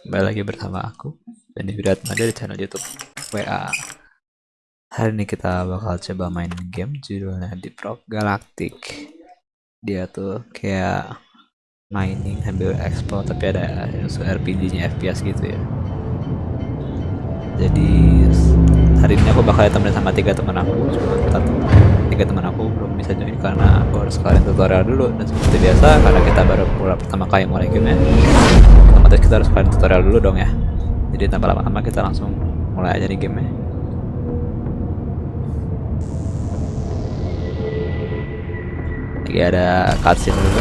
kembali lagi bersama aku dan di video ada di channel YouTube WA. Hari ini kita bakal coba main game judulnya Deep Rock Galactic. Dia tuh kayak mining sambil explore tapi ada unsur RPG-nya FPS gitu ya. Jadi hari ini aku bakal temenin sama tiga teman aku, cuma kita tiga teman aku belum bisa join karena aku harus kalian tutorial dulu. Dan seperti biasa karena kita baru mulai pertama kali mulai gamenya otomatis kita harus kalian tutorial dulu dong ya. Jadi tanpa lama-lama kita langsung mulai aja di gamenya lagi ada cutscene dulu.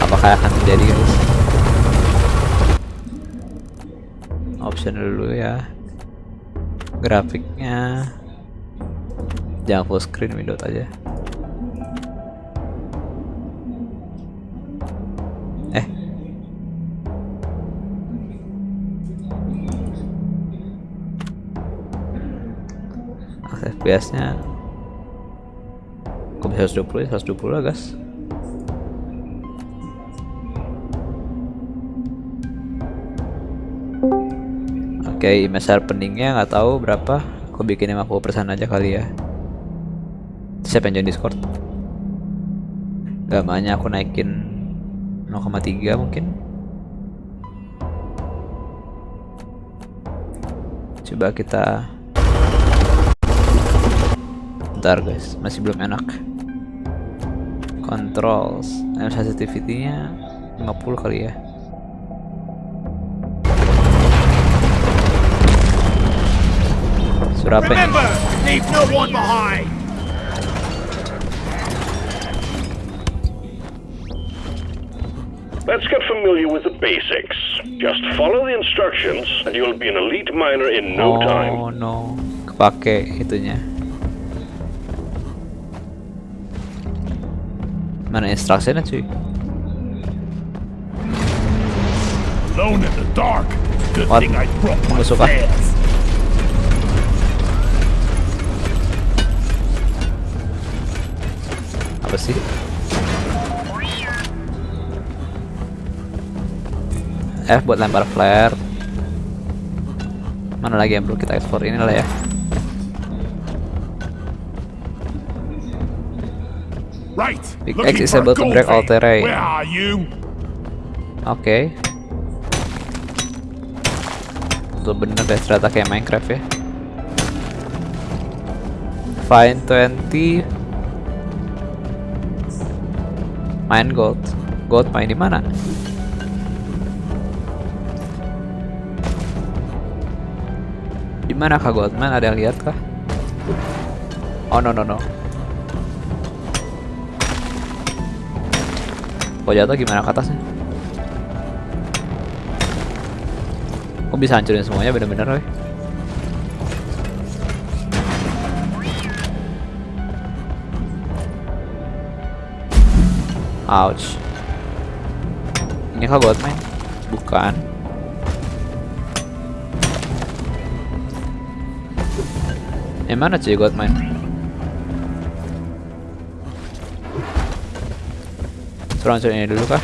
Apakah akan terjadi guys? Option dulu ya. Grafiknya jangan full screen window aja eh FPS nya kok bisa 120 ya 120 lah guys Oke, okay, image sharpeningnya nggak tahu berapa. Aku bikin 50% aja kali ya. Siapa yang join Discord? Gamanya aku naikin 0,3 mungkin. Coba kita Bentar guys, masih belum enak. Controls, sensitivity-nya 50 kali ya. Surapa ini? Let's get familiar with the basics. Just follow the instructions and you'll be an elite miner in no oh, time. Oh no, kepake itunya. Mana instruksinya cuy? Alone in the dark. Good What? thing I brought my Masuk fans. Apa sih? F buat lempar flare. Mana lagi yang perlu kita ekspor ini lah ya. Right. Big X is able to break all terrain. Oke. Tuh bener deh ternyata kayak Minecraft ya. Find 20 Mine gold. Gold main di mana? Di mana kah Goldman? Ada yang lihat kah? Oh no no no. Kok jatuh gimana ke atasnya? Kok bisa hancurin semuanya bener-bener weh? Ouch. Ini kah Goldmine? Bukan. Yang mana cuy Goldmine? Suruh hancurin ini dulu kah?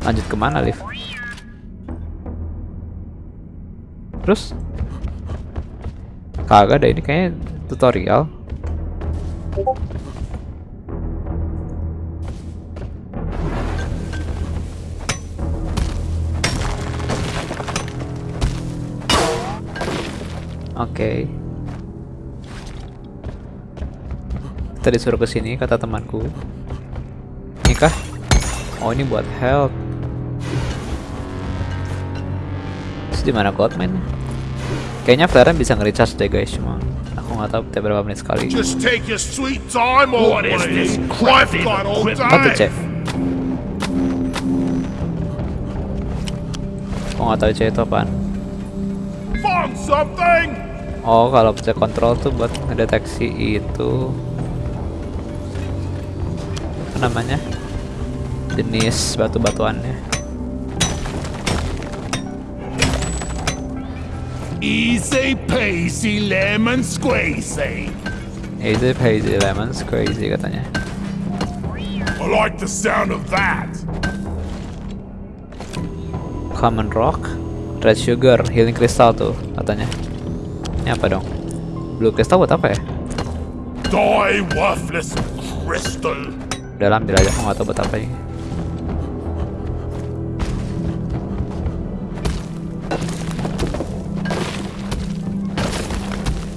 Lanjut ke mana, Liv? Terus? Kagak ada ini kayaknya tutorial. Oke. Kita disuruh ke sini kata temanku. Ini kah? Oh ini buat health. Terus di mana Goldman? Kayaknya flare bisa nge-recharge deh guys, cuma nggak tahu tiap berapa menit sekali. Just take your sweet time What is this I've got all day. cek? Kok nggak tahu cek itu apaan? Found something. Oh kalau pencet kontrol tuh buat ngedeteksi itu apa namanya jenis batu-batuannya Easy peasy lemon squeezy. Easy peasy lemon squeezy katanya. I like the sound of that. Common rock, red sugar, healing crystal tuh katanya. Ini apa dong? Blue crystal buat apa ya? Die worthless crystal. Aja, aku nggak tahu buat apa ini.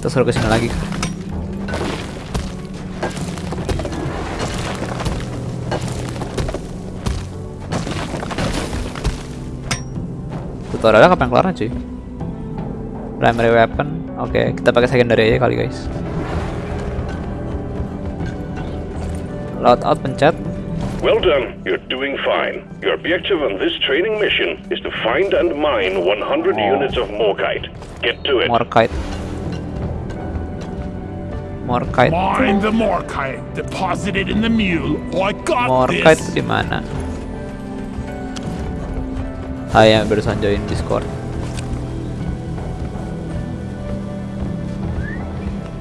Kita suruh ke sini lagi. Tutorialnya kapan kelar cuy? Primary weapon, oke kita pakai secondary aja kali guys. Loadout pencet, Well done. You're doing fine. Your objective on this training mission is to find and mine 100 units of Morkite. Get to it. Morkite. Morkite. Mine the Morkite deposited in the mule. I got Morkite this. di mana? Hai yang barusan join Discord.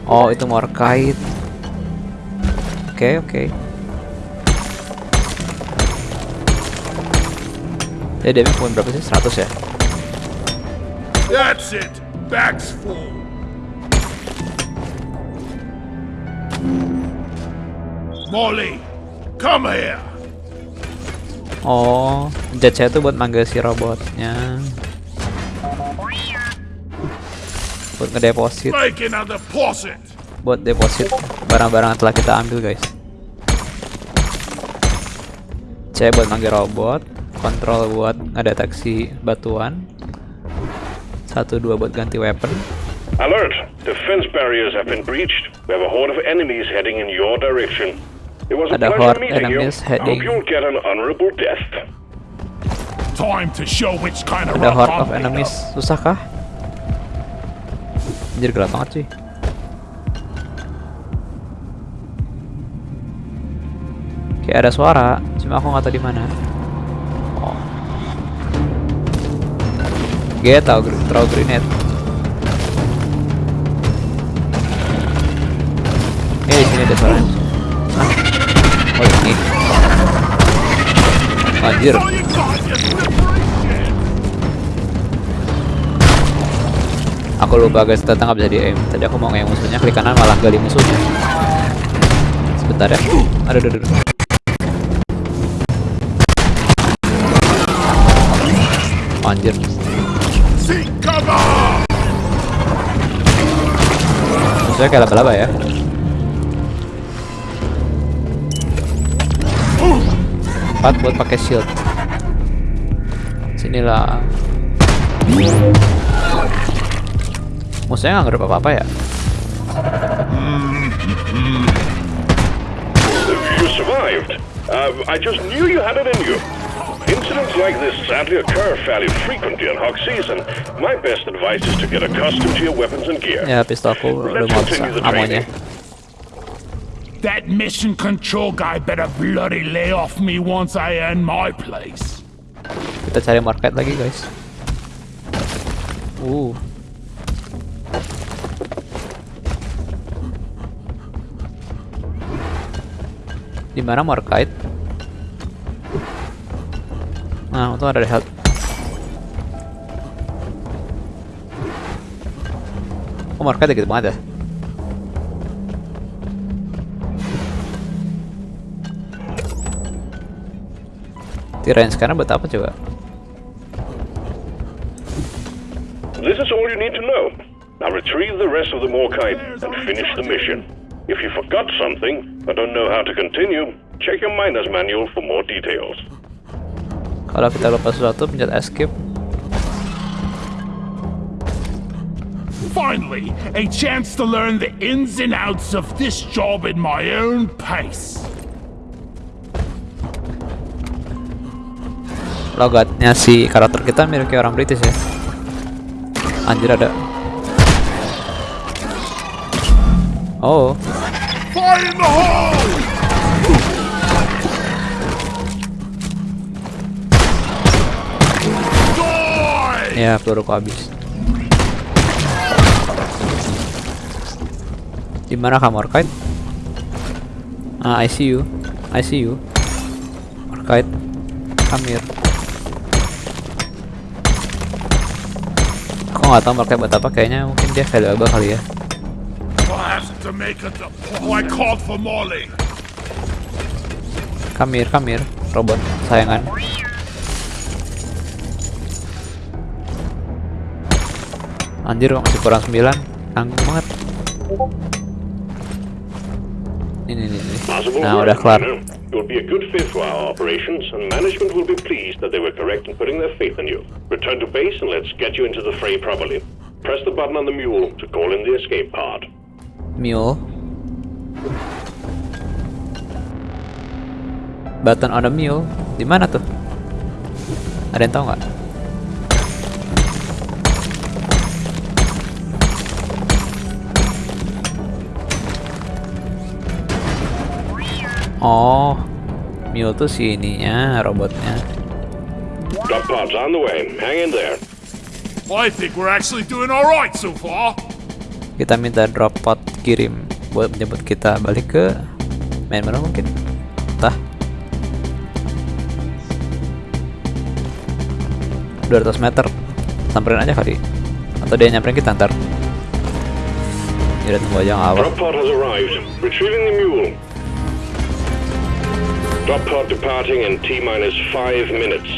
Oh, itu Morkite. Oke, oke. Ya, damage poin berapa sih? 100 ya? That's it. Bag's full. Molly, come here. Oh, jet saya tuh buat manggil si robotnya. Buat ngedeposit, buat deposit barang-barang telah kita ambil guys. C buat manggil robot, kontrol buat ngedeteksi batuan. Satu dua buat ganti weapon. Alert! Defense barriers have been breached. We have a horde of enemies heading in your direction. Ada horde enemies heading- you'll get an honorable death. Time to show which kind of Ada horde of enemies, susah kah? Anjir gelap banget sih. Kayak ada suara, cuma aku nggak tahu di mana. Oh. G tahu gr- throw grenade. Eh sini ada suara. Oh ini. Anjir. Aku lupa guys, ternyata nggak bisa di aim. Tadi aku mau nge musuhnya, klik kanan malah gali musuhnya. Sebentar ya. Aduh, aduh, aduh. Anjir. Musuhnya kayak laba-laba ya. Buat pakai shield. Sinilah. Musuhnya nggak ngerep apa-apa ya. You survived. Uh, I just knew you had it in you. Incidents like this sadly occur fairly frequently hog season. My best advice is to get accustomed to your weapons and gear. Ya, amonya. That mission control guy better bloody lay off me once I earn my place. Kita cari market lagi, guys. Uh. Di mana market? Nah, untung ada health. Oh, market gitu banget ya? Tirain sekarang buat apa coba? This is all you need to know. Now retrieve the rest of the Morkite and finish the mission. If you forgot something don't know how to continue, check your miner's manual for more details. Kalau kita lupa sesuatu, pencet escape. Finally, a chance to learn the ins and outs of this job at my own pace. logatnya si karakter kita mirip kayak orang British ya. Anjir ada. Oh. Ya peluru peluruku habis di mana kamu Orkite? ah I see you. I see you. Orkite come Aku nggak tahu Orkite buat apa. Kayaknya mungkin dia valuable kali ya. Oh, come here. Robot sayangan. Anjir masih kurang 9 Tanggung banget Ini nih Possible Nah udah kelar You'll be a good fit for our operations, and management will be pleased that they were correct in putting their faith in you. Return to base and let's get you into the fray properly. Press the button on the mule to call in the escape pod. Mule Button on the mule di mana tuh? Ada yang tahu nggak? Oh, mule tuh si ininya robotnya. Drop pod's on the way. Hang in there. I think we're actually doing all right so far. Kita minta drop pod kirim buat menjemput kita balik ke main mana mungkin. Entah. 200 meter samperin aja kali atau dia nyamperin kita ntar ya udah tunggu aja ngawal Drop pod departing in T minus five minutes.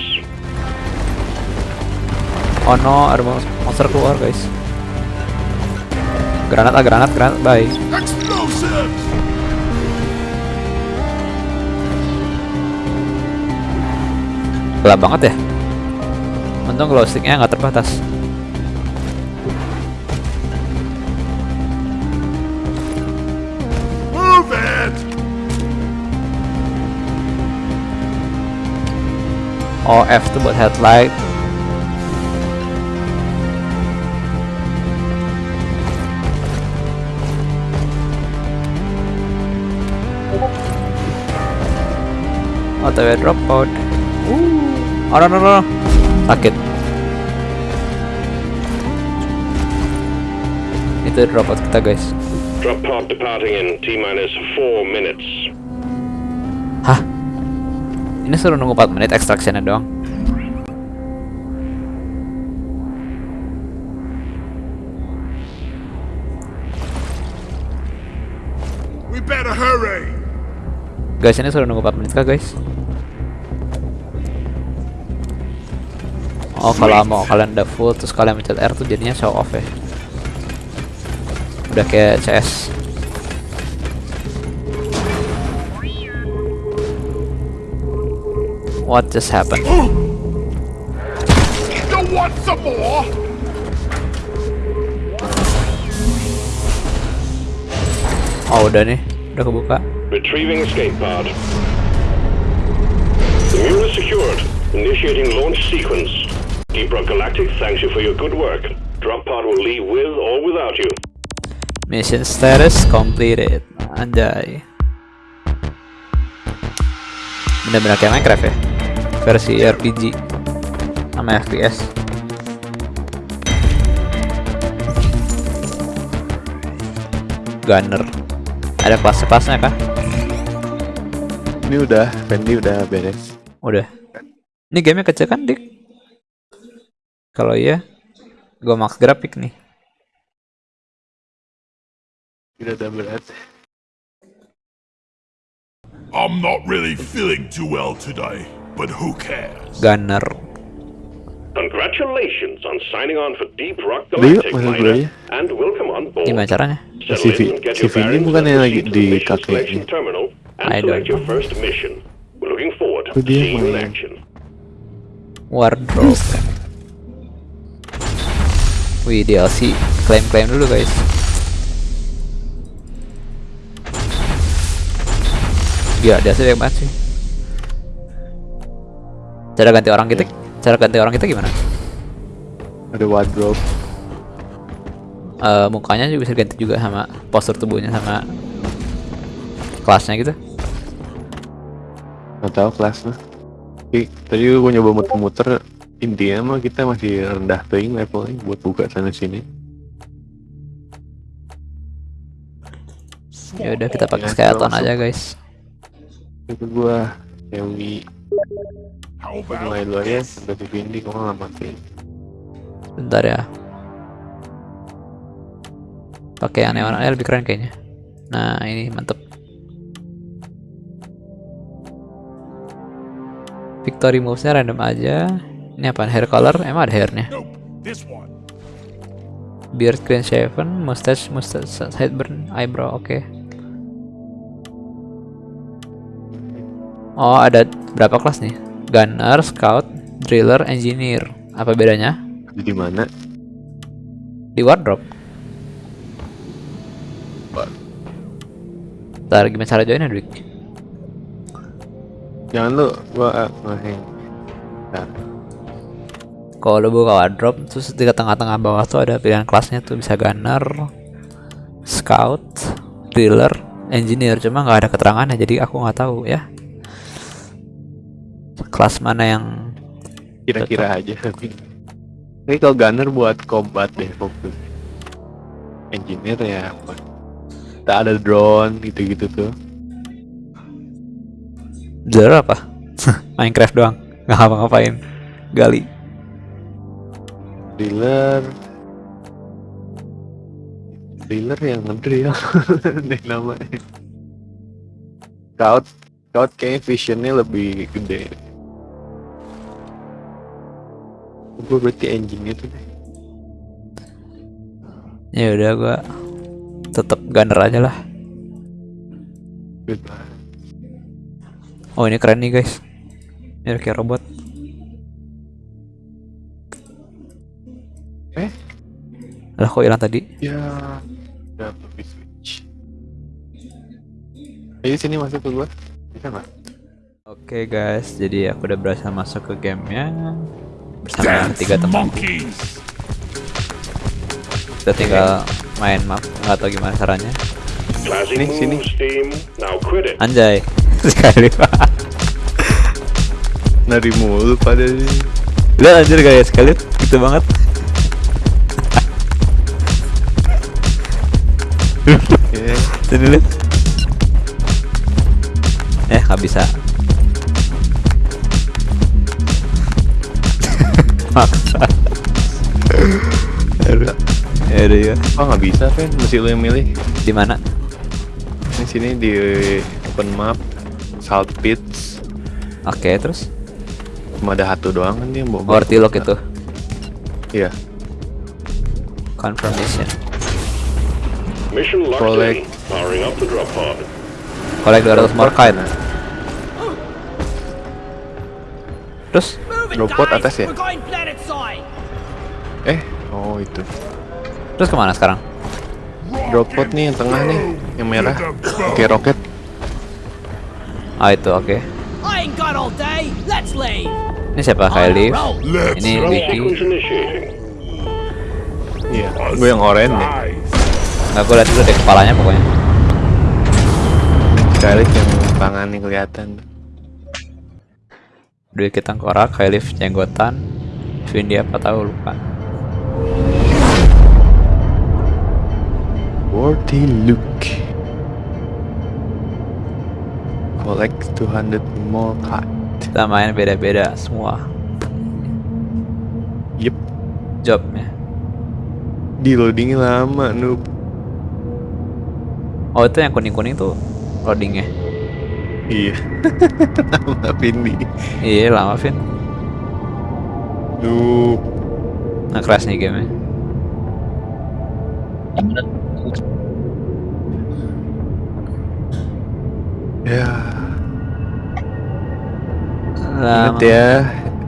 oh no ada mon- monster keluar guys granat ah granat granat bye Explosives! gelap banget ya untung glow sticknya nggak terbatas oh F tuh buat headlight. OTW drop pod uh. oh no no no sakit itu drop pod kita guys. Drop pod departing in T minus four minutes. hah ini suruh nunggu 4 menit extractionnya doang. We better hurry! guys ini suruh nunggu 4 menit kah guys? Oh kalau mau kalian udah full terus kalian mencet R tuh jadinya show off ya. Udah kayak CS What just happened? You want some more? Oh udah nih, udah kebuka Retrieving escape pod. The mule is secured. Initiating launch sequence. Deep Rock Galactic thanks you for your good work. Drop pod will leave with or without you. Mission status completed Anjay Bener-bener kayak Minecraft ya Versi RPG Sama FPS Gunner Ada kelas-kelasnya kah? Ini udah, Fendi udah beres. Udah Ini gamenya kecil kan dik? Kalau iya Gua max grafik nih Ini udah beres. I'm not really feeling too well today, but who cares? Gunner Congratulations on signing on for Deep Rock Udah yuk, Galactic, masuk dulu Miner. aja. And welcome on board. Gimana caranya? Settle Si Vi- in and get si your Vini bearings bukan yang lagi di kakeknya. I select don't your know. first mission. We're looking forward to dia seeing you in main. action. Wardrobe Wih DLC Klaim-klaim dulu guys Gila DLC banyak banget sih Cara ganti orang kita Cara ganti orang kita gimana? Ada wardrobe. Eh, mukanya juga bisa ganti juga sama postur tubuhnya sama kelasnya gitu Nggak tahu kelasnya. Tapi tadi gue nyoba muter-muter. Intinya mah kita masih rendah paying levelnya buat buka sana sini. Ya udah kita pakai Ya, skeleton aja guys. Itu gua Dewi Mulai dulu aja sampai di Vindi gua nggak matiin. Bentar ya. Pakai yang neon aja lebih keren kayaknya. Nah ini mantep. Victory movesnya random aja. Ini apa? Hair color? Emang ada hairnya? Beard clean shaven, mustache, mustache, sideburn, eyebrow, oke. Oh, ada berapa kelas nih? Gunner, scout, driller, engineer. Apa bedanya? Di mana? Di wardrobe. Ntar gimana cara joinnya, Dwik? Jangan lu gua ngeheng. Bentar. Kalau lu buka wardrobe, terus di tengah-tengah bawah tuh ada pilihan kelasnya tuh bisa gunner, scout, driller, engineer. Cuma nggak ada keterangannya, jadi aku nggak tahu ya. Kelas mana yang Kira-kira aja tapi. Ini kalau gunner buat combat deh fokus. Engineer ya apa? Kita ada drone gitu-gitu tuh. driller apa? Minecraft doang, nggak ngapa-ngapain. Gali. Driller Driller yang ngedrill Deh namanya Scout Scout kayaknya visionnya lebih gede Gue berarti engine itu deh Ya udah gua tetap gunner aja lah. Oh ini keren nih guys. Ini kayak robot. Eh? Lah kok hilang tadi? Ya Udah lebih switch Ayo sini masuk ke gua Bisa nggak? Oke guys, jadi aku udah berhasil masuk ke gamenya bersama Dance tiga teman. monkeys. Kita tinggal main map, nggak tahu gimana caranya. Sini, sini. Anjay, sekali pak. Nari mulu pada ini Lihat anjir guys, sekali gitu banget. Sini lihat. Eh, nggak bisa. Maksa. Aduh. Ya udah ya. Oh nggak bisa kan? Mesti lu yang milih Di mana? Di sini di open map Salt Pits Oke, terus Cuma ada satu doang kan dia yang bawa Ortilok itu. Iya Confirmation. Mission locked Collect. in. Powering up the drop pod. Collect 200 more kite. Terus Robot atas ya? Eh Oh itu terus ke mana sekarang? Drop pod nih yang tengah nih Yang merah Oke roket Ah itu oke. Leave. Ini siapa Kylie? Let's Ini. Vicky. Iya Gue yang oranye nih Nice. Nggak gue liat dulu deh kepalanya pokoknya. Scarlet yang tangan nih kelihatan Dua kita korak, Kylie jenggotan, Vindi apa tahu lupa. Worthy look. Collect 200 more card. Kita main beda-beda semua. Yep. Jobnya. Di loadingnya lama noob. Oh itu yang kuning-kuning tuh loadingnya. Iya. Nama Vindi Iya lama Vin. Noob Nah crash nih gamenya. Ya Nah, Ingat ya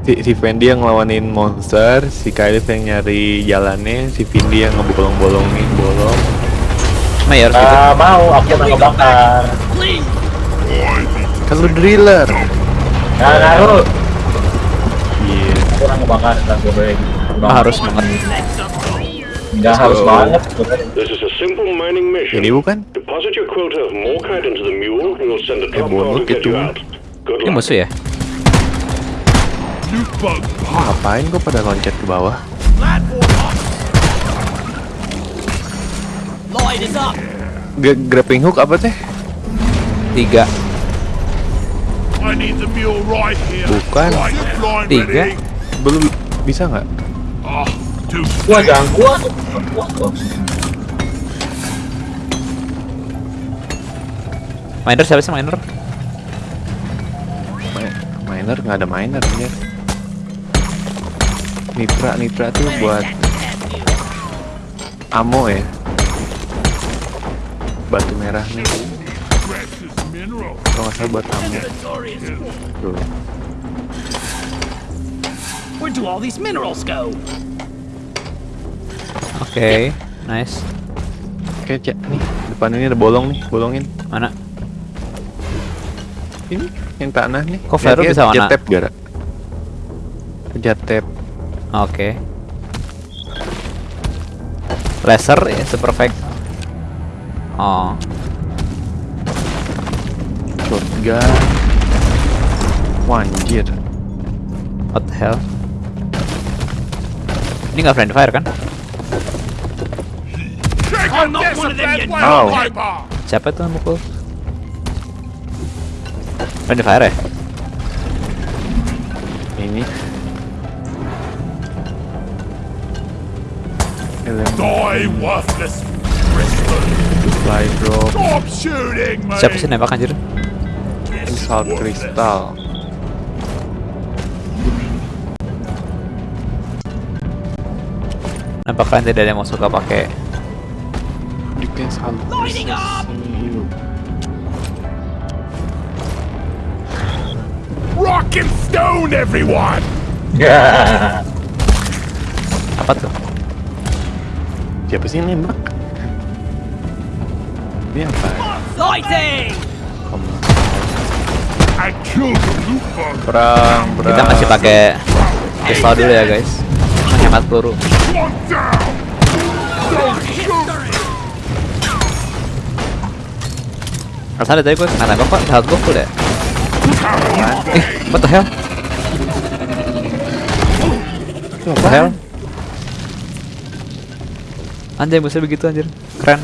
Si, si Fendi yang ngelawanin monster Si Kylie yang nyari jalannya Si Vindi yang ngebolong-bolongin bolong Mayor gitu. Ah, mau, aku mau. Kan lu driller Nah, ngaruh. Iya Aku mau ngebakar, dan gue Ah, harus banget. Nggak harus banget. sebenarnya. This is a simple mining mission. Ini bukan? Deposit your quota of morkite into the mule, and we'll send a drop bonus pod to get itu. you out. Good Ini musuh ya? Oh, ngapain kok pada loncat ke bawah? G- grappling hook apa teh? Tiga. Bukan. Tiga. Belum bisa nggak? Gua ganggu atau gua. Miner siapa sih miner? Mi- Miner nggak ada miner ya. Nitra Nitra tuh buat ammo ya. Batu merah nih. Kalau nggak salah buat ammo. Tuh. Where do all these minerals go? Oke, nice. Oke, Cak. Nih, depan ini ada bolong nih, bolongin. Mana? Ini yang tanah nih. Kok Vero bisa? Pencet tab gara. Tab. Oke. Laser ya, super fake. Oh, Shotgun. Wah, anjir. what the hell? Ini nggak friendly fire kan? Viper. Siapa tuh yang mukul? Friendly fire ya? Ini. Die worthless supply drop. Stop shooting me. Siapa sih nembak anjir? Insult crystal. Kalian tidak ada yang mau suka pakai Defense! Rock and stone, everyone. Ya. apa tuh? Siapa sih yang nembak? Ini apa? Lighting! Perang, perang. Kita masih pakai pistol dulu ya guys. Menghemat peluru. One dari tadi gue kena gue? Eh, what the hell? What the hell? Anjay musuh begitu anjir, keren.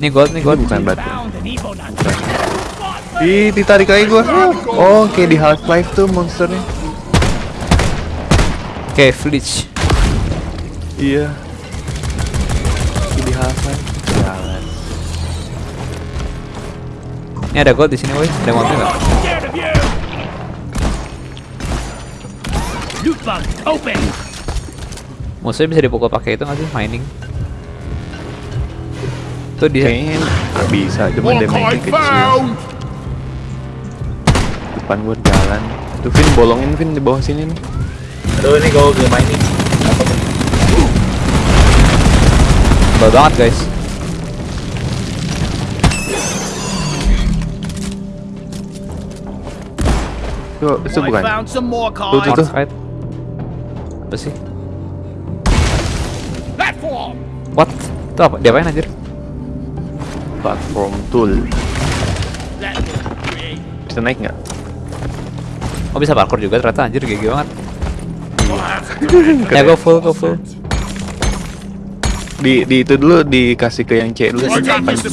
Nih gold, nih gold. Bukan batu. Ih, ditarik lagi gua. Oh, kayak di Half-Life tuh monsternya. Oke, Fleech. Iya. Kayak di Half-Life. Jalan. Ini ada gold di sini, woi. Ada mobil nggak? Scared of you! Loot bug, open! Musuhnya bisa dipukul pakai itu nggak sih? Mining. Tuh dia. Kayaknya nggak bisa, cuma damage kecil. Depan gua jalan. Tuh Vin bolongin Vin di bawah sini nih. Aduh ini ini. Apa tuh? Tebal banget guys. Itu I bukan. Tuh, tuh. Apa sih? Platform. What? Itu apa? Diapain anjir? Platform tool. Bisa naik nggak? Oh bisa parkour juga ternyata anjir GG banget. Ya go full, go full. Di, di itu dulu dikasih ke yang C dulu. Pencet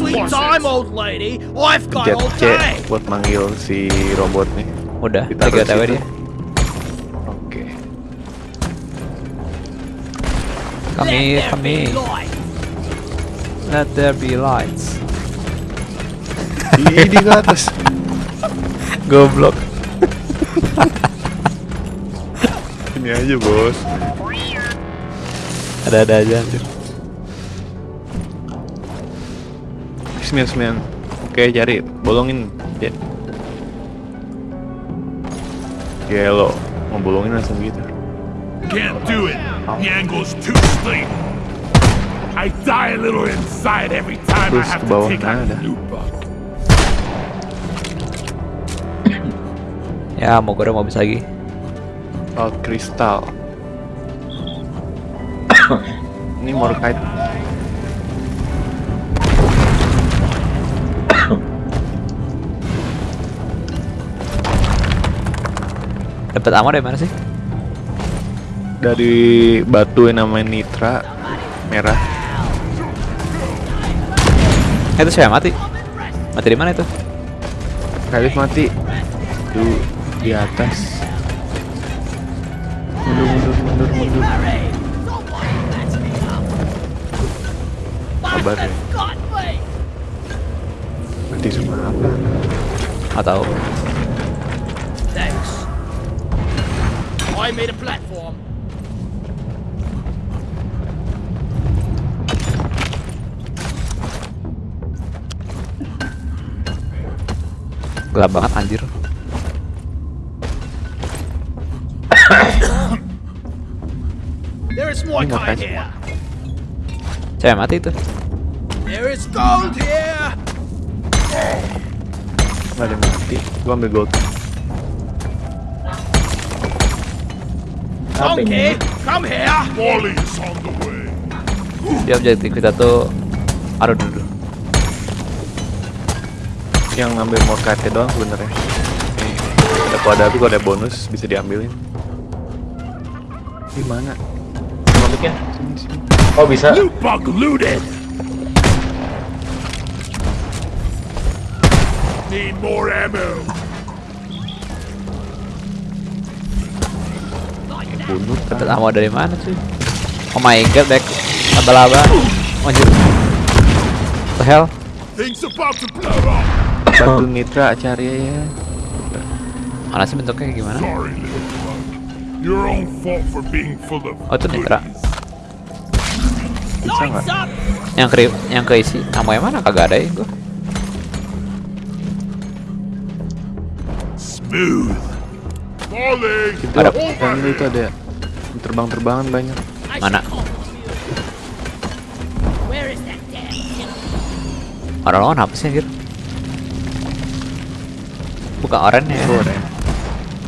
all C buat manggil si robotnya. Udah, Ditaruh tiga situ. dia. Oke. Kami, Let there kami. Let there be lights. Ih, di ke atas. Goblok. Ini aja, Bos. Ada-ada aja anjir. Sembilan sembilan. Oke, cari bolongin. Ya. Gelo, mau bolongin langsung gitu. Can't do it. The angle's too steep. I die a little inside every time I Terus have ke to take out a loot bug. Ya, mau gue udah mau bisa lagi. Salt crystal. Ini Morkite. Dapat ammo dari mana sih? Dari batu yang namanya Nitra merah. Eh, itu saya mati. Mati di mana itu? Khalif mati. Tuh di atas. Kabar ya. Mati semua apa? Nggak tahu. Thanks. I made a platform. Gelap banget anjir. Ini kind makanya. here. Saya mati itu. There is gold here. Nggak ada yang mati. Gua ambil gold. Donkey, come here. Molly's on the way. Dia objektif kita tuh aduh dulu. Yang ngambil more kate doang sebenarnya. Ada tapi kode bonus bisa diambilin. Di mana? Masukin. Oh bisa. Loot bug looted. Need more ammo. Bunuh kan. Dapat ammo dari mana cuy? Oh my god, back laba-laba. Oh, anjir. What the hell? Things about to blow up. Bantu Nitra cari ya. Mana sih bentuknya kayak gimana? Sorry, little bug. Bisa nggak? Yang ke yang keisi ammo yang mana kagak ada ya gua. Smooth. Itu Ada. yang itu ada terbang-terbangan banyak. Mana? Orang lawan apa sih anjir? Bukan oranye ya. Goreng.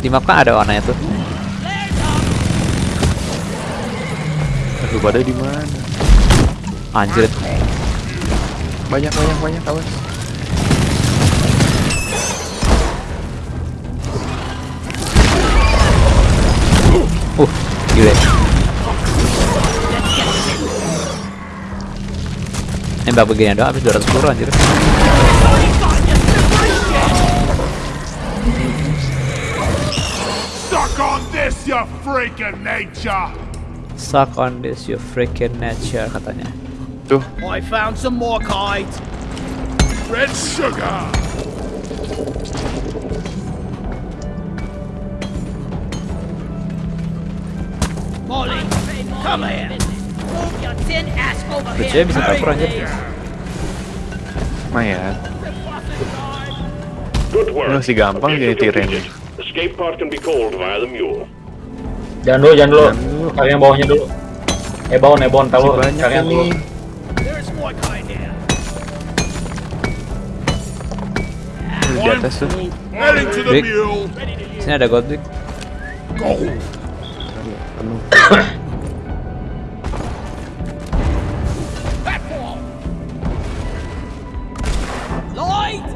Di map kan ada warnanya tuh. Lu pada di mana? Anjir. Banyak banyak banyak awas. Uh, gile. Nembak begini doang habis 210 anjir. Suck on this, you freaking nature. Suck on this you freaking nature katanya. Tuh, I found some more kite. Red sugar. Molly, come here. Move your tin ass over here. bisa please. lumayan. Good work. Masih gampang jadi tiren. completed. Escape pod can be called via the mule. Jangan dulu, jangan dulu. Yang bawahnya dulu. Ebon, ebon, tahu. Yang dulu. Di atas tuh. The Rick. Sini ada gold. Penuh. Light.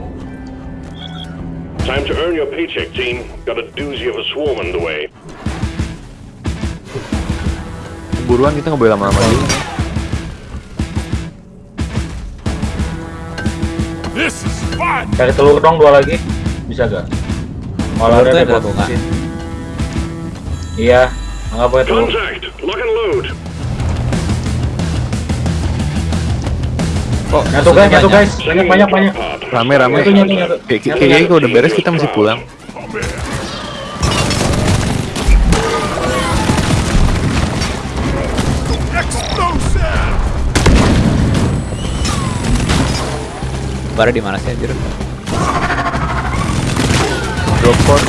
Time to earn your paycheck, team. Got a doozy of a swarm underway. Buruan kita nggak boleh lama-lama dulu. Cari telur dong dua lagi. Bisa gak? Tuh ada bunga. mesin. Iya, nggak pakai telur. Kok Nyatu guys, nyatu guys. Banyak, banyak, banyak. Rame rame. Nyatu, nyatu, nyatu. Kayak Nyatu, kayaknya nyatu. kalau udah beres kita mesti pulang. Bara di mana sih anjir? Drop pod.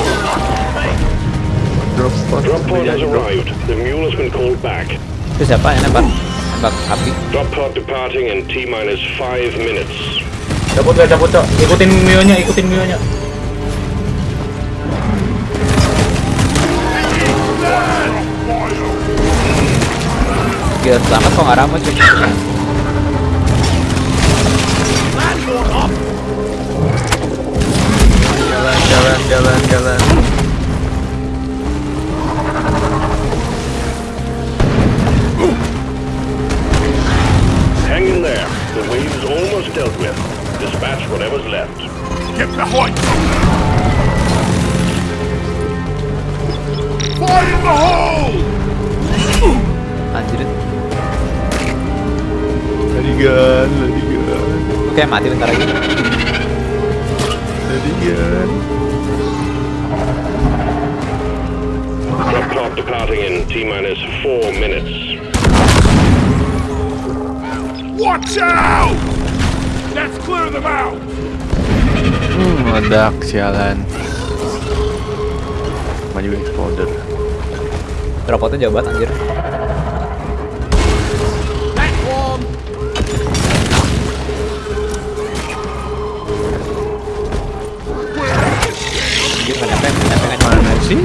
Drop pod. Drop pod has arrived. The mule has been called back. Itu siapa yang nembak? Nembak api. Drop pod departing in T minus five minutes. Cabut gak, cabut cok. Ikutin mionya, ikutin mionya. Gila selamat kok nggak rame cuy. Jalan jalan jalan jalan. Hang in there. The wave's almost dealt with. Get behind them! Fire in the hole! Anjir. Lari gun, lari gun, Oke, mati bentar lagi. Pod departing in T minus four minutes. Watch out! Let's clear them out! Hmm, meledak sialan. Maju exploder. Dropotnya jauh banget anjir. Mana sih?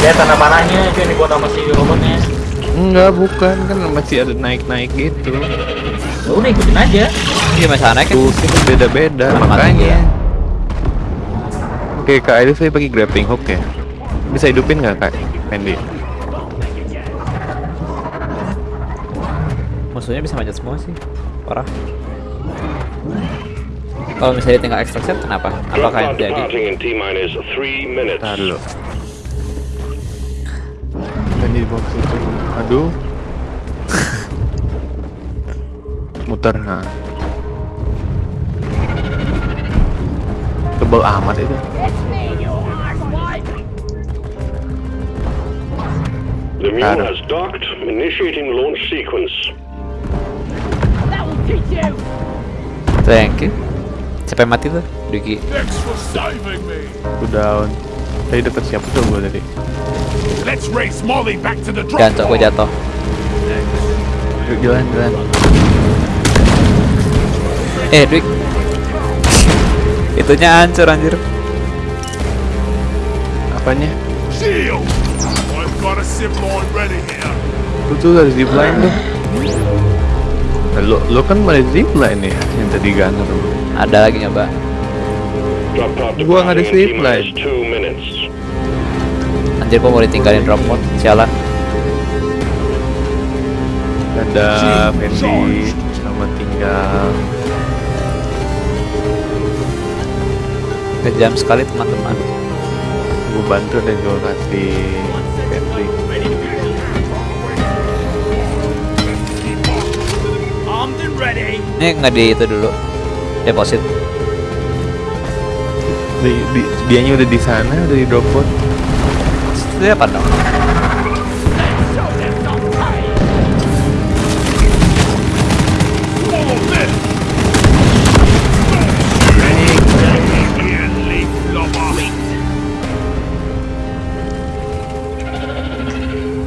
Lihat tanah panahnya itu yang dibuat sama si robotnya. Enggak, bukan kan masih ada naik-naik gitu. Ya udah ikutin aja. Iya masalahnya kan. Itu beda-beda makanya. ya? Oke, Kak itu saya pakai grappling hook ya. Bisa hidupin nggak Kak Fendi? Musuhnya bisa manjat semua sih. Parah. Kalau misalnya tinggal extraction kenapa? Apakah yang minutes. Tahan dulu. Fendi di box itu. Aduh. Muter, nah. Tebal amat itu. The mule Got it. has docked, initiating launch sequence. That will teach you! Thank you. Siapa yang mati tuh? Me! Aku down. Tadi deket siapa tuh gue tadi? Let's race Molly back to the drop Jangan gue jatuh. Yuk jalan jalan. Eh, Duik. Itunya hancur anjir. Apanya? Shield! I've got a zip line ready here. Tuh tuh ada zipline tuh. Nah, lo, lo kan ada zipline ya yang tadi gunner lo. Ada lagi nyoba. Gua nggak ada minus line. Anjir gua mau ditinggalin drop pod. Sialan. Ada. Fendi sama tinggal. Kejam sekali teman-teman. Gue bantu dan gue kasih ready! Ini nggak di itu dulu. Deposit. Di, di, dianya udah di sana, udah di drop pod. Itu apa dong?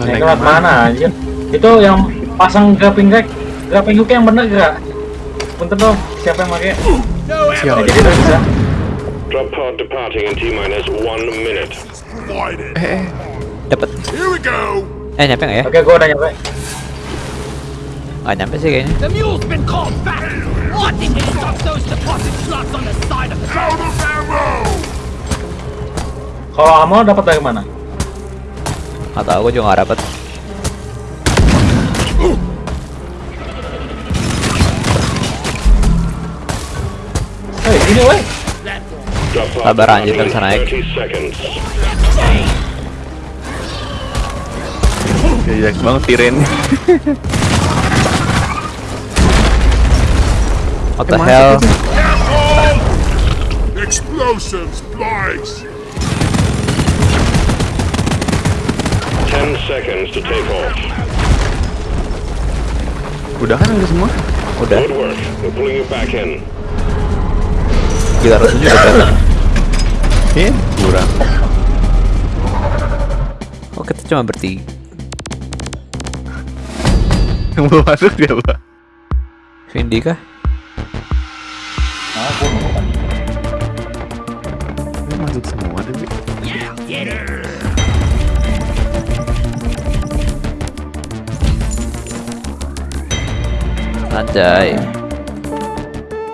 Naik lewat mana anjir? Itu yang pasang grappling rack, grappling hook yang bener gak? Punten dong, siapa yang pakai? Siapa? Jadi udah bisa. Drop pod departing in T minus one minute. Eh, eh. Dapat. Here we go! Eh nyampe nggak ya? Oke, gua udah nyampe. Nggak nyampe sih kayaknya. The mule's been called back! I think we stop those deposit slots on the side of the Out of ammo! Kalau ammo dapat dari mana? Nggak tahu, gua juga nggak dapet. Hei, ini weh. Drop pod Sabar anjir, nggak bisa naik. in 30 seconds. Ya, jelek banget tiren. What the hell? Explosives, flies! 10 seconds to take off. Udah kan udah semua? Udah. Good work. We're pulling you back in. Gila rasanya udah kelihatan. Iya, kurang. Oh kita cuma bertiga. Yang belum masuk siapa? Vindi kah? Nah, gua mau kan. Ini masuk semua tapi. Anjay.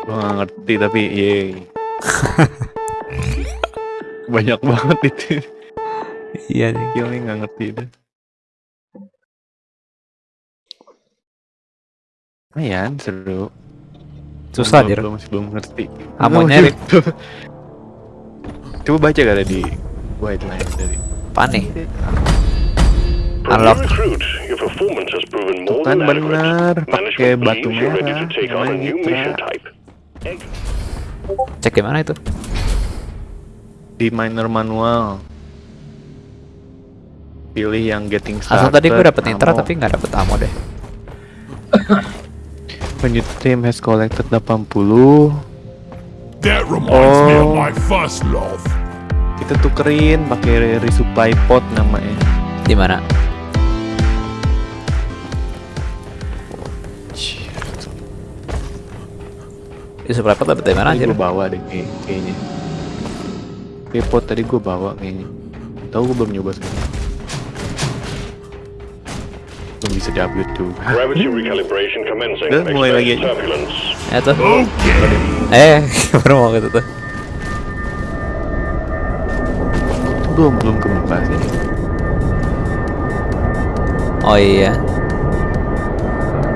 Gua nggak ngerti tapi yeay. Banyak banget itu. Iya nih. Kill nih nggak ngerti deh. Lumayan seru. Susah Belum- anjir. belum- Masih belum ngerti. Rik. ngerti. Coba baca kali di white line dari. Panik. Unlock. your recruit, your performance has proven more Tuh kan than adequate. benar, pakai batu merah, take on a namanya new Mitra. Cek gimana itu? Di minor manual. Pilih yang getting Asal started. tadi gue dapet nitra tapi nggak dapet ammo deh. When your team has collected 80 That reminds me of Oh. my first love. kita tukerin pakai resupply pot namanya. Di mana? Di supply pot dapet dari mana anjir? gue bawa deh kayak- kayaknya. Kayak pot tadi gue bawa kayaknya. Tahu gue belum nyoba sekarang. Belum bisa tuh. Gravity recalibration commencing. Udah, mulai lagi aja. turbulence. Ya tuh. Okay. Eh, baru mau gitu tuh. Itu belum belum kebuka sih. Oh iya.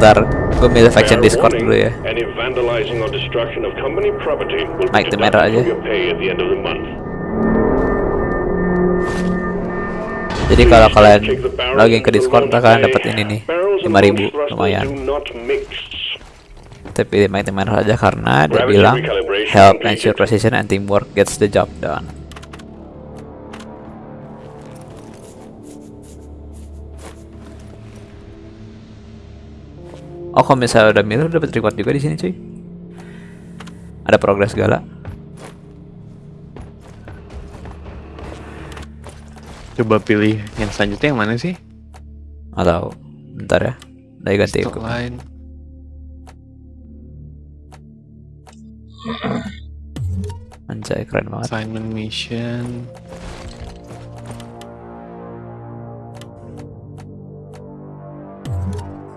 Ntar gue milih faction Discord dulu ya. Destruction of company property will Mike be deducted aja. your pay at the end of the month. Jadi kalau kalian login ke Discord kalian dapat ini nih Barrels and 5000 launch thrusters lumayan. Tapi Mighty Manor aja karena dia bilang help ensure precision and teamwork gets the job done. Oh, kalau misalnya udah milih dapat reward juga di sini, cuy. Ada progres segala. Coba pilih yang selanjutnya yang mana sih? Atau bentar ya. Dari ganti Stock line. Anjay, keren banget. Assignment mission.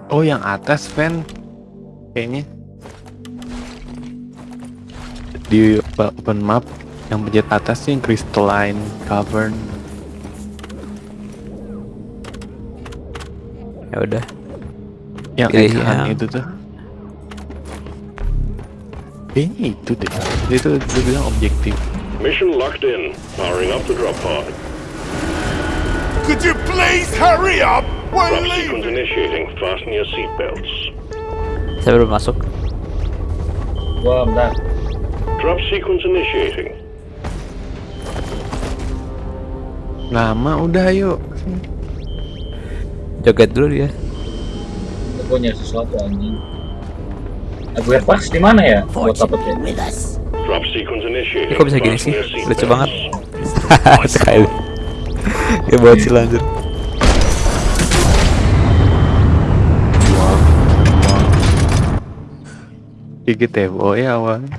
Oh, yang atas, Van. Kayaknya. Di open map yang pencet atas sih yang crystalline cavern. Ya udah. Yang Pilih yang- itu tuh. Kayaknya itu deh. Itu dia bilang objektif. Mission locked in. Powering up the drop pod. Could you please hurry up? We're Drop sequence leaving. initiating. Fasten your seatbelts. Saya belum masuk. Gua bentar. Drop sequence initiating. Lama udah yuk. Joget dulu dia. Gua punya sesuatu anjing. Lagu Airbox di mana ya? Buat dapet ya. Drop sequence Ini initiating. kok bisa gini sih? Lucu banget. Sekali. Ya bocil lanjut. Dikit ya, oh ya awalnya.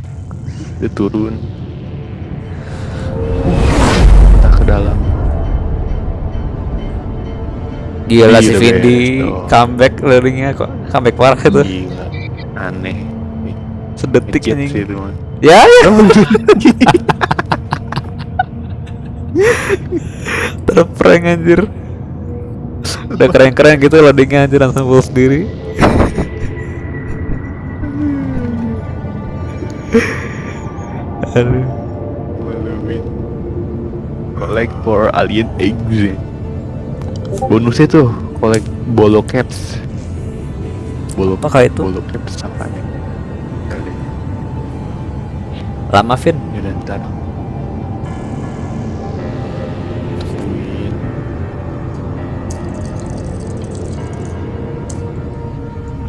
Dia turun. Kita ke dalam. Gila si Vindi Beto. comeback luringnya kok comeback parah itu. Gila. Aneh. Sedetik mah. Ya. ya. Terprank anjir. Udah keren-keren gitu loadingnya anjir langsung full sendiri. Collect for alien eggs. Bonusnya tuh collect bolo caps. Bolo Apa itu? Bolo caps apa ya? Kali. Lama Vin. Ya udah ntar.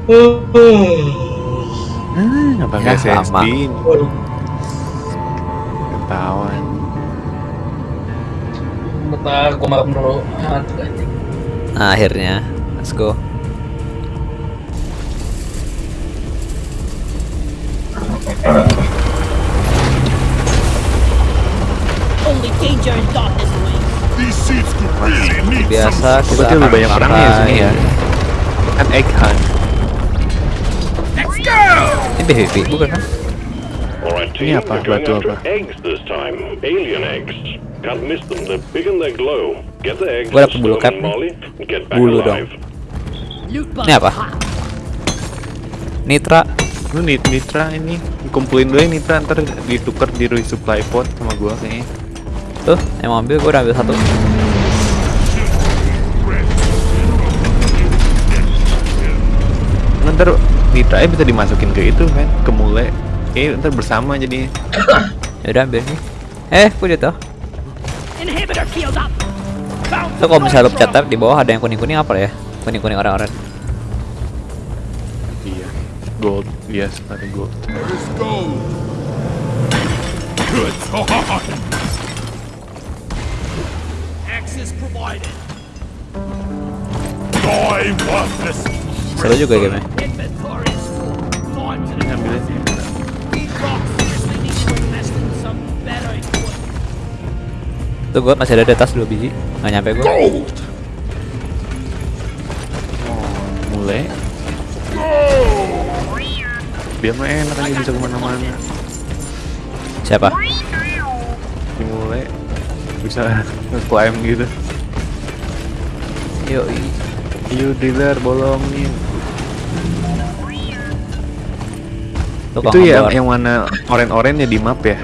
Tungguin. Ah, nggak pakai Ya, lama. Ketahuan. Bentar, gua makan dulu. Nah, akhirnya. Let's go. Only danger and darkness away. These seats could really need Biasa kita Berarti lebih akan banyak perangnya ya sini ya. Kan egg hunt. Let's go! Ini PVP bukan kan? Ini apa? Batu apa? eggs this time. Alien eggs. Can't miss them. They're big and they glow. Get the eggs. Gua dapet bulu cap Bulu dong. Ini apa? Nitra. Lu nit Nitra ini kumpulin dulu ya Nitra ntar ditukar di resupply pot sama gua kayaknya. Tuh, yang mau ambil gue udah ambil satu. Ntar Nitra bisa dimasukin ke itu kan, ke mule. Eh ntar bersama jadi. Ya udah ambil nih. Eh, kok jatuh? Tuh kalau misalnya lu pencet di bawah ada yang kuning-kuning apa ya? Kuning-kuning orang-orang. Iya. Gold, yes, ada gold. Let's go. Good access provided. Seru juga gamenya. Tuh gue masih ada di atas dua biji. Nggak nyampe gue. Mule. Biar mah enak aja bisa ke mana-mana. Siapa? Mule bisa nge-climb gitu. Yoi. Yuk dealer bolongin. Tuh Itu ya yang mana oren-oren ya di map ya.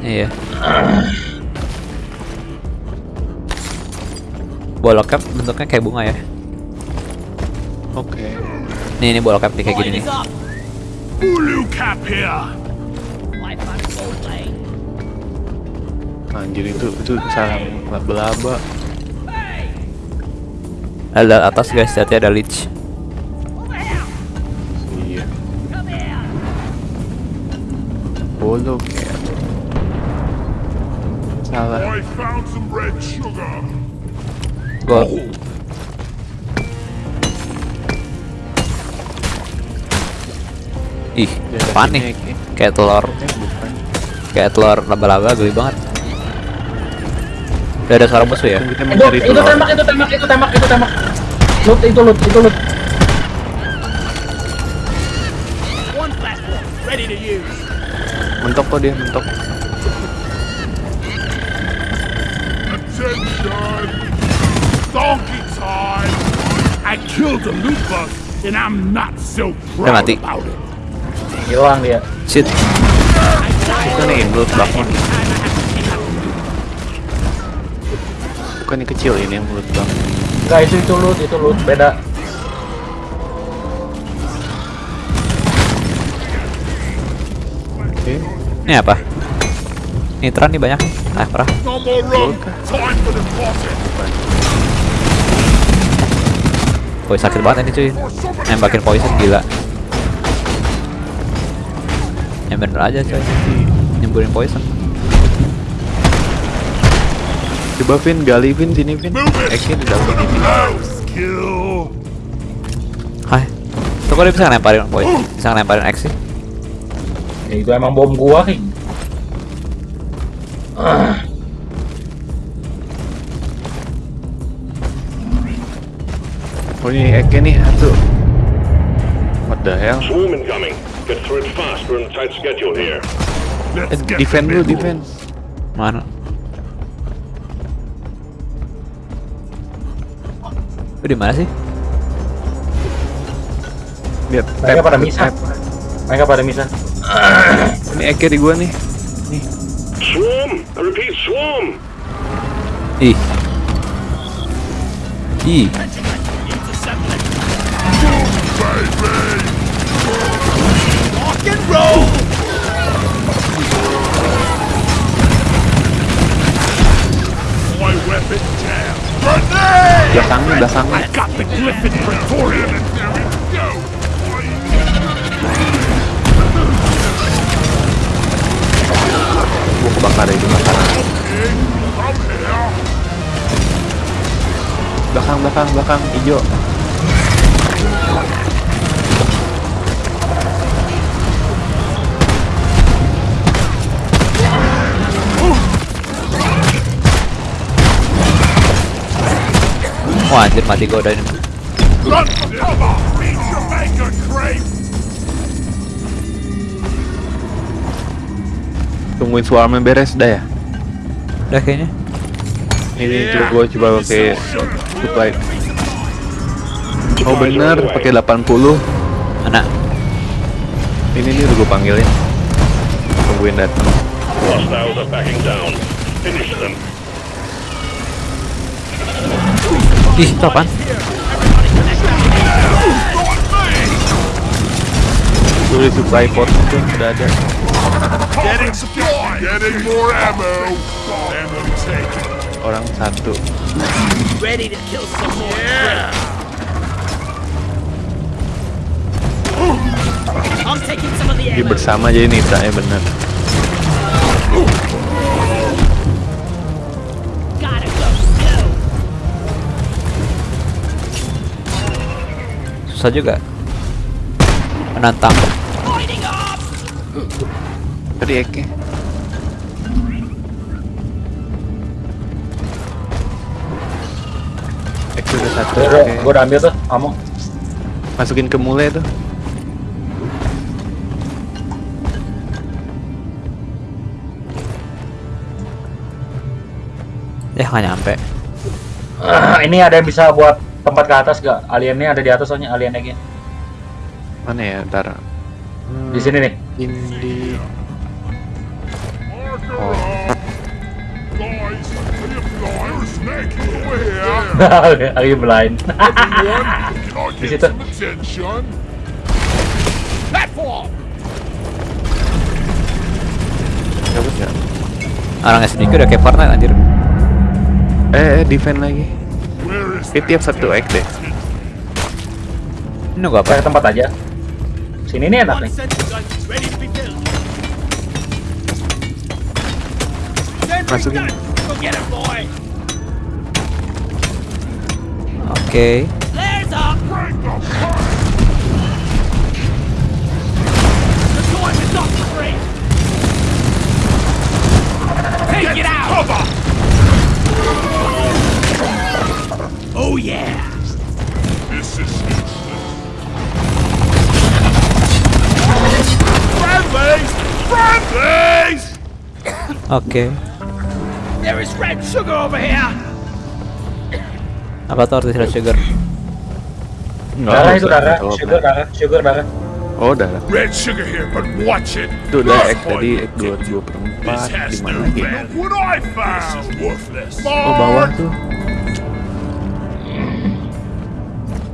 Iya. Bolok cap bentuknya kayak bunga ya. Oke. Nih ini bolok cap nih kayak gini nih. is up. Ulu cap here. Anjir itu itu sarang laba-laba. Ada atas guys, hati ada leech. Iya. Bolok. Salah. Gold. Ih, apaan nih? Kayak telur, Eh kayak telur laba-laba geli banget. Udah ada suara musuh ya? Kita Itu, itu tembak, itu tembak, itu tembak, itu tembak. Loot, itu loot, itu loot. One platform ready to use. Mentok kok dia mentok. And I'm not so proud mati. about it. Hilang dia. Shit. Bukan nih loot bugnya. Bukan yang kecil ini yang loot bug. Enggak, itu itu loot, itu loot, beda. Oke. Ini apa? Nitron nih banyak nih. Ah, parah. No more rum. Time for the faucet. Woi sakit banget ini cuy. Nembakin poison gila. Yang bener aja cuy. Nyemburin poison. Coba Vin, gali Vin sini Vin. Move it. Eki di dalam ini. Hai. Tuh kok dia bisa ngelemparin boy? Bisa ngelemparin X sih? Ya, itu emang bom gua, King. Ah, Oh ini Eki nih satu. What the hell? Swarm incoming. Get through it fast. We're on a tight schedule here. Eh, Let's get defend dulu, defend. Mana? Lu di mana sih? Lihat. mereka pada misah. Mereka pada misah. Ini Eki di gua nih. Nih. Swarm! I repeat, swarm! Ih. Ih. Rock and roll. My weapon jam. Grenade! Belakangnya, belakangnya. I got the Glyphid Praetorian. There we go. Gua kebakar here. Belakang, belakang, belakang. Hijau. Wah anjir mati gua udah ini. Tungguin swarmnya beres dah ya. Udah kayaknya. Ini coba gua coba pakai supply. Oh bener, pakai 80. Mana? Ini nih udah gue panggilin. Tungguin datang. Hostiles are backing down. Finish them. Ih, itu apaan? Udah supply pot itu udah ada. Getting supply. Getting more ammo. Ammo taken. Orang satu. Ready to kill some more. Yeah. I'm taking some of the Jadi ammo. bersama jadi Nitra ya bener. Susah juga. Menantang. Tadi Eke. Eke udah satu. Gue gua udah ambil tuh, kamu. Masukin ke mule tuh. Ya nggak nyampe. Ah, ini ada yang bisa buat tempat ke atas gak? Aliennya ada di atas soalnya alien lagi. Mana ya? Ntar. Di sini nih. Any of you are. Lagi blind. Di situ. Dapat nggak? Orang sedikit udah kayak Fortnite anjir. Eh, eh, defend lagi. Ini tiap satu X deh. Ini nunggu apa? Cari tempat aja. Sini nih enak nih. Masukin. Oke. Free. Take it out. Oh yeah. This is useless. Friendlies! Friendlies! Oke. There is red sugar over here. Apa tuh arti sugar? Nggak Darah itu darah, sugar darah, sugar darah. Oh, darah. Red sugar here, but watch it. Itu udah X tadi. X dua dua per This empat. has Di mana no lagi? value. Look what I found. This is worthless. Oh, bawah tuh.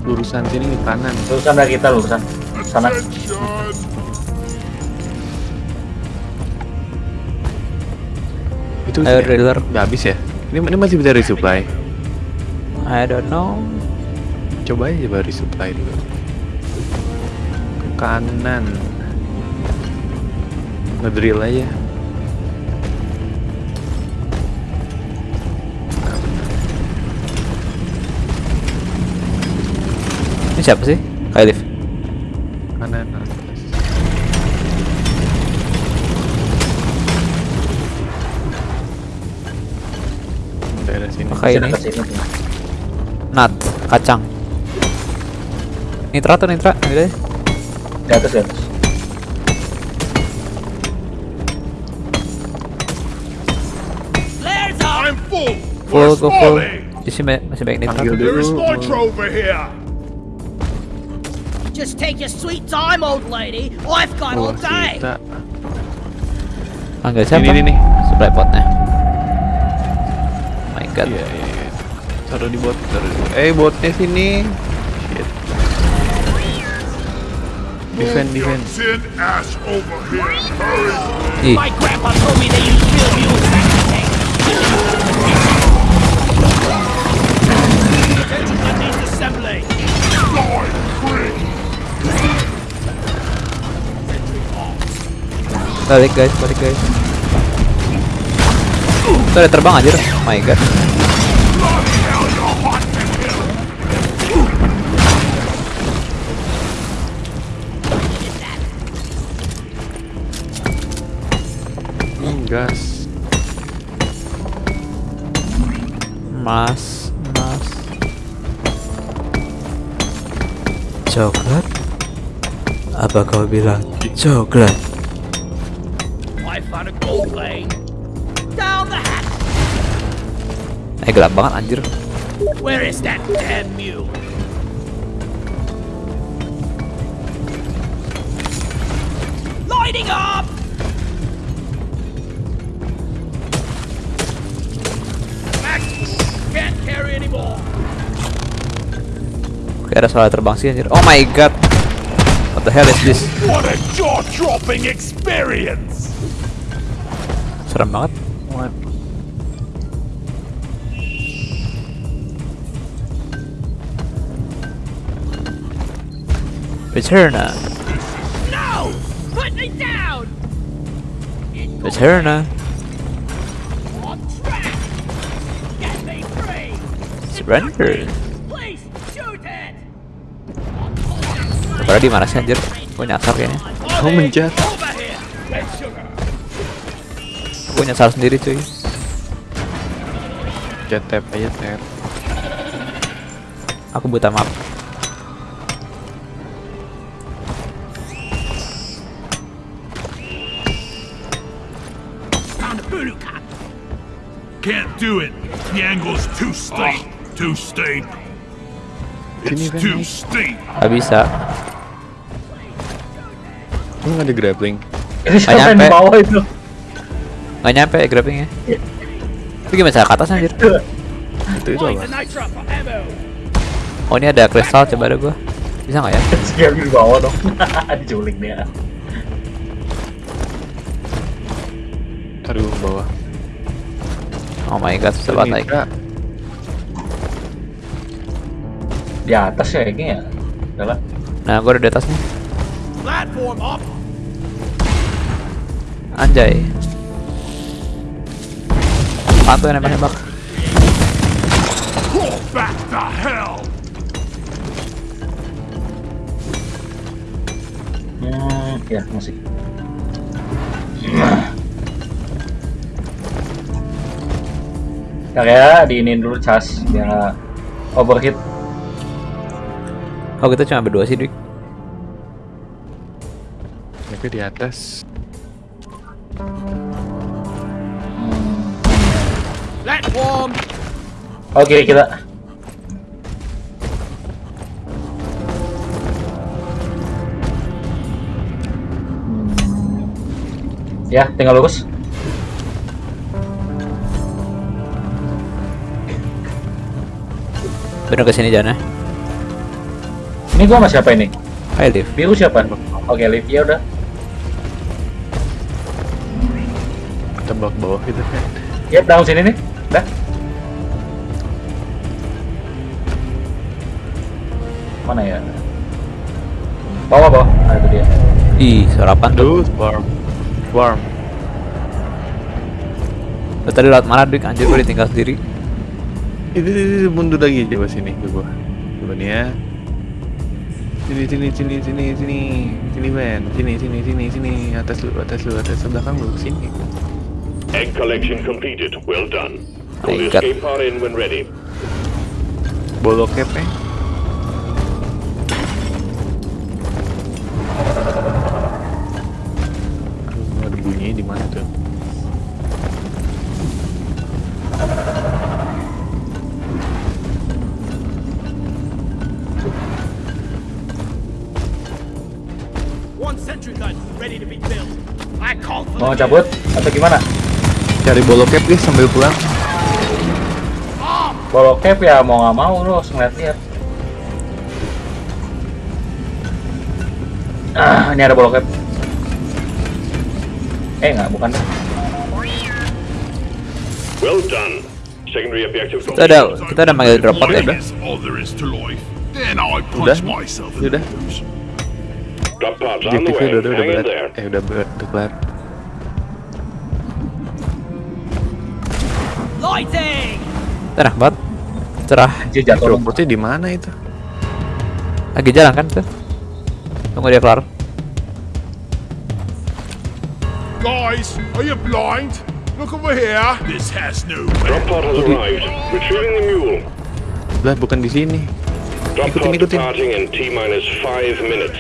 Lurusan sini ke kanan. Lulusan dari kita lulusan. Sana. Itu Ayo sih- driller. Udah habis ya? Ini, ini masih bisa resupply. I don't know. Coba aja coba resupply dulu. Ke kanan. Ngedrill aja. Siapa sih? Kailif. Kanan atas. Daerah sini. Oke Sini ini. Nut. Kacang. Nitra tuh nitra. Ini deh. Di atas di. I'm full. Full go full. Isi ma- masih banyak nitra. Panggil dulu. Just take your sweet time, old lady. I've got Oh, all day. Panggil siapa? Ini, ini, nih. Supply potnya. My god. Iya, iya, iya. Taruh di bot, taruh di Eh, botnya sini. Shit. Defend, defend. Ih, balik guys, balik guys. Itu ada terbang anjir. My god. Hmm, gas. Mas, mas. Coklat? Apa kau bilang coklat? Gelap banget anjir. Where is that damn mule? Lighting up! Max, can't carry anymore. Oke, ada suara terbang sih anjir. Oh my god. What the hell is this? What a jaw-dropping experience! Serem banget. No! Put me down! Me free! Surrender. Padahal di mana sih anjir? Gue nyasar kayaknya. Kamu menjat. Gue nyasar sendiri cuy. Jet tap aja tap. Aku buta map. Angle's too steep. Too steep. It's too naik. steep. Gak bisa. Lu nggak ada grappling? Di nyampe. bawah itu? Gak nyampe ya grabbingnya. Itu gimana cara ke atas anjir? Itu itu apa? Oh ini ada kristal coba ada gue. Bisa nggak ya? Siapa di bawah dong? Diculik dia. Taruh ke bawah. Oh my god, susah banget naik. Di atas ya kayaknya ya. Udah lah. Nah, gue udah di atas nih. Platform up! Anjay. Apaan tuh yang nembak-nembak? Hmm, ya masih. Ntar ya, diinin dulu cas biar nggak overheat. Oh kita cuma berdua sih, Dik. Mereka di atas. Platform! Oke kita. Hmm. Ya, tinggal lurus. Bener ke sini jalannya. Ini gua sama siapa ini? Hai, Liv. Biru siapa? Oke, Liv. Ya udah. Tembak bawah gitu kan. Yap, down sini nih. Dah. Mana ya? Bawah, bawah. Nah, itu dia. Ih, suara apaan tuh? Swarm. Lu tadi lewat mana, Dik? Anjir, gue ditinggal sendiri. Itu, itu, itu, mundur lagi coba sini ke gua. Coba nih ya. Sini sini sini sini sini sini men sini sini sini sini atas lu atas lu atas belakang lu sini Egg collection completed. Well done. My God. escape pod in when ready. bolok eh cabut atau gimana? cari bolok cap guys sambil pulang cap ya mau nggak mau lu harus ngeliat-liat. Ah, ini ada bolok cap. Eh nggak, bukan. Well done. Secondary objective Kita ada, kita ada manggil drop pod ya, udah. Udah. Udah. the nose. Drop pods on way. udah udah udah berat there. eh udah berat udah kelar lighting! Cerah banget. Cerah. Jatuh dong. dropotnya di mana itu Lagi jalan kan tuh. Tunggu dia kelar. Guys, are you blind? Look over here. This has no Drop pod has arrived. Retrieving the mule. lah bukan di sini Drop Ikutin, pod ikutin. departing in T minus five minutes.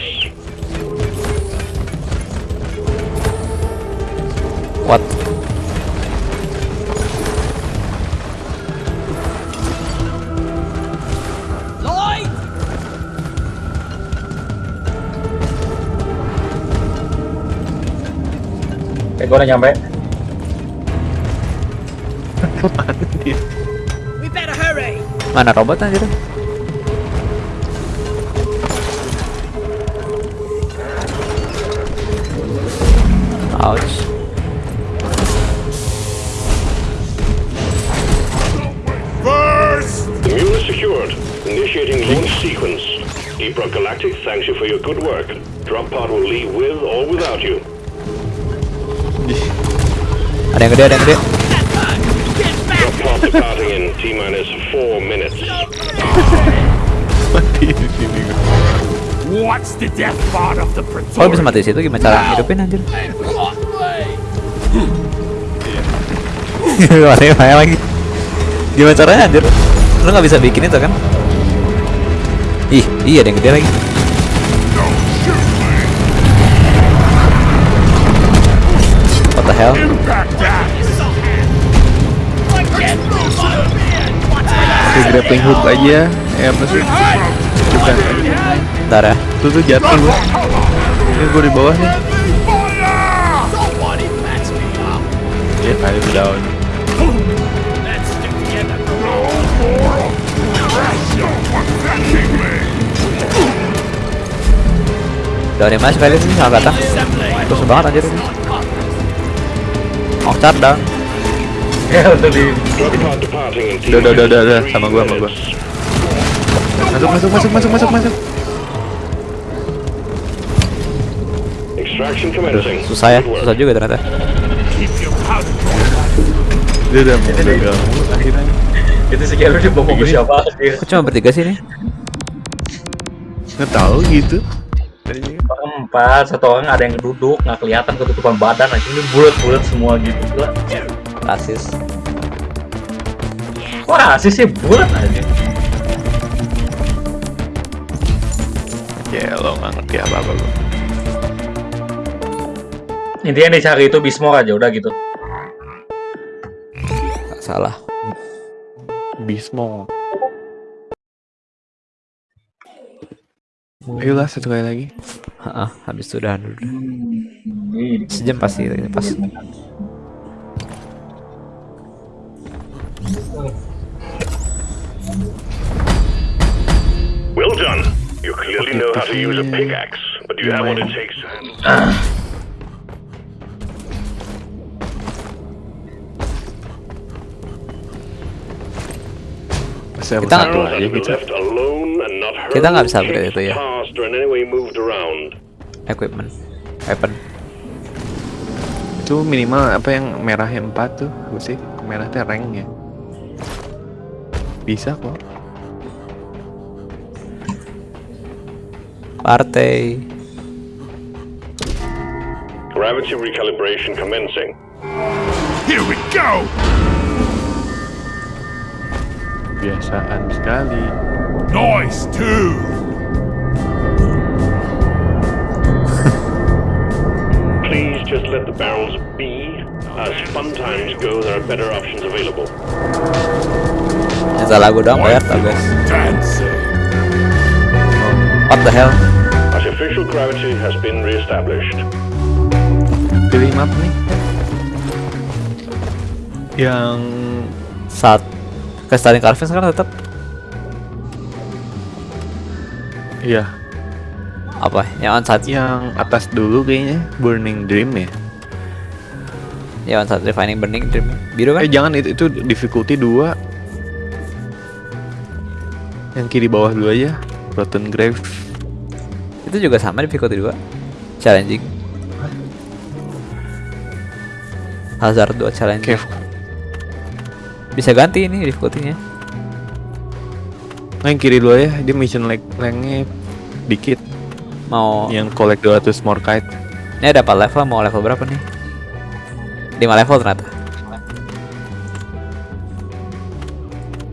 What? Gua udah nyampe. Ke mana dia? We better hurry. Mana robot anjir? Ouch. The mule is secured. Initiating launch sequence. Rock Galactic thanks you for your good work. Drop pod will leave with or without you. Yang gede, ada yang gede. Mati di sini. What's the death part of the Oh bisa mati di situ gimana cara hidupin anjir? Mati bahaya lagi. Gimana caranya anjir? Lu nggak bisa bikin itu kan? Ih, iya ada yang gede lagi. The hell? Pakai grappling hook aja. Eh apa sih? Bukan. Bentar ya. Tuh tuh jatuh gua. Ini gua di bawah nih. Ya kali itu down. Dari mana sekali sih salah kata? Terus banget anjir ini. Mocar down. Ya untuk di Udah, udah, udah, udah, udah. Sama gua, sama gua. Masuk masuk masuk masuk masuk masuk. Extraction commencing. Susah ya, susah juga ternyata. Dia udah mau udah akhirnya. itu dibawa ke siapa. Kok cuma bertiga sih ini? Nggak tahu gitu. Empat, satu orang ada yang duduk, nggak kelihatan ketutupan badan, aja ini bulat-bulat semua gitu. Gila. Rasis. Kok rasis sih bulat aja? Ya lo nggak ngerti apa apa lo. Intinya yang dicari itu Bismor aja udah gitu. Nggak salah. Bismo. Ayolah satu kali lagi. Heeh, habis itu udah dulu. Ini Sejam pasti pas. Well done. You clearly know how to use a pickaxe, but do you have what it takes to handle Saya Kita satu Charles aja been kita. nggak bisa upgrade itu ya. Equipment. Weapon. Itu minimal apa yang merahnya empat tuh, apa sih? Merah teh ranknya. Bisa kok. Partai. Gravity recalibration commencing. Here we go! Biasaan sekali. Noise too! Please just let the barrels be. As fun times go, there are better options available. Yang salah gue doang bayar tau guys. What the hell? Artificial gravity has been re-established. Pilih map nih. Yang Saat ke Starling Carvin sekarang tetap iya, apa? Yang on site, yang atas dulu kayaknya Burning Dream ya. ya on site refining burning dream. Biru kan? Eh jangan itu itu difficulty 2 Yang kiri bawah dulu aja Rotten Grave. Itu juga sama difficulty 2 Challenging. Hazard 2 challenging. Cave Bisa ganti ini difficulty-nya Nah yang kiri dulu ya Dia mission lag lengnya dikit Mau Yang collect 200 more kite Ini ada 4 level, mau level berapa nih? 5 level ternyata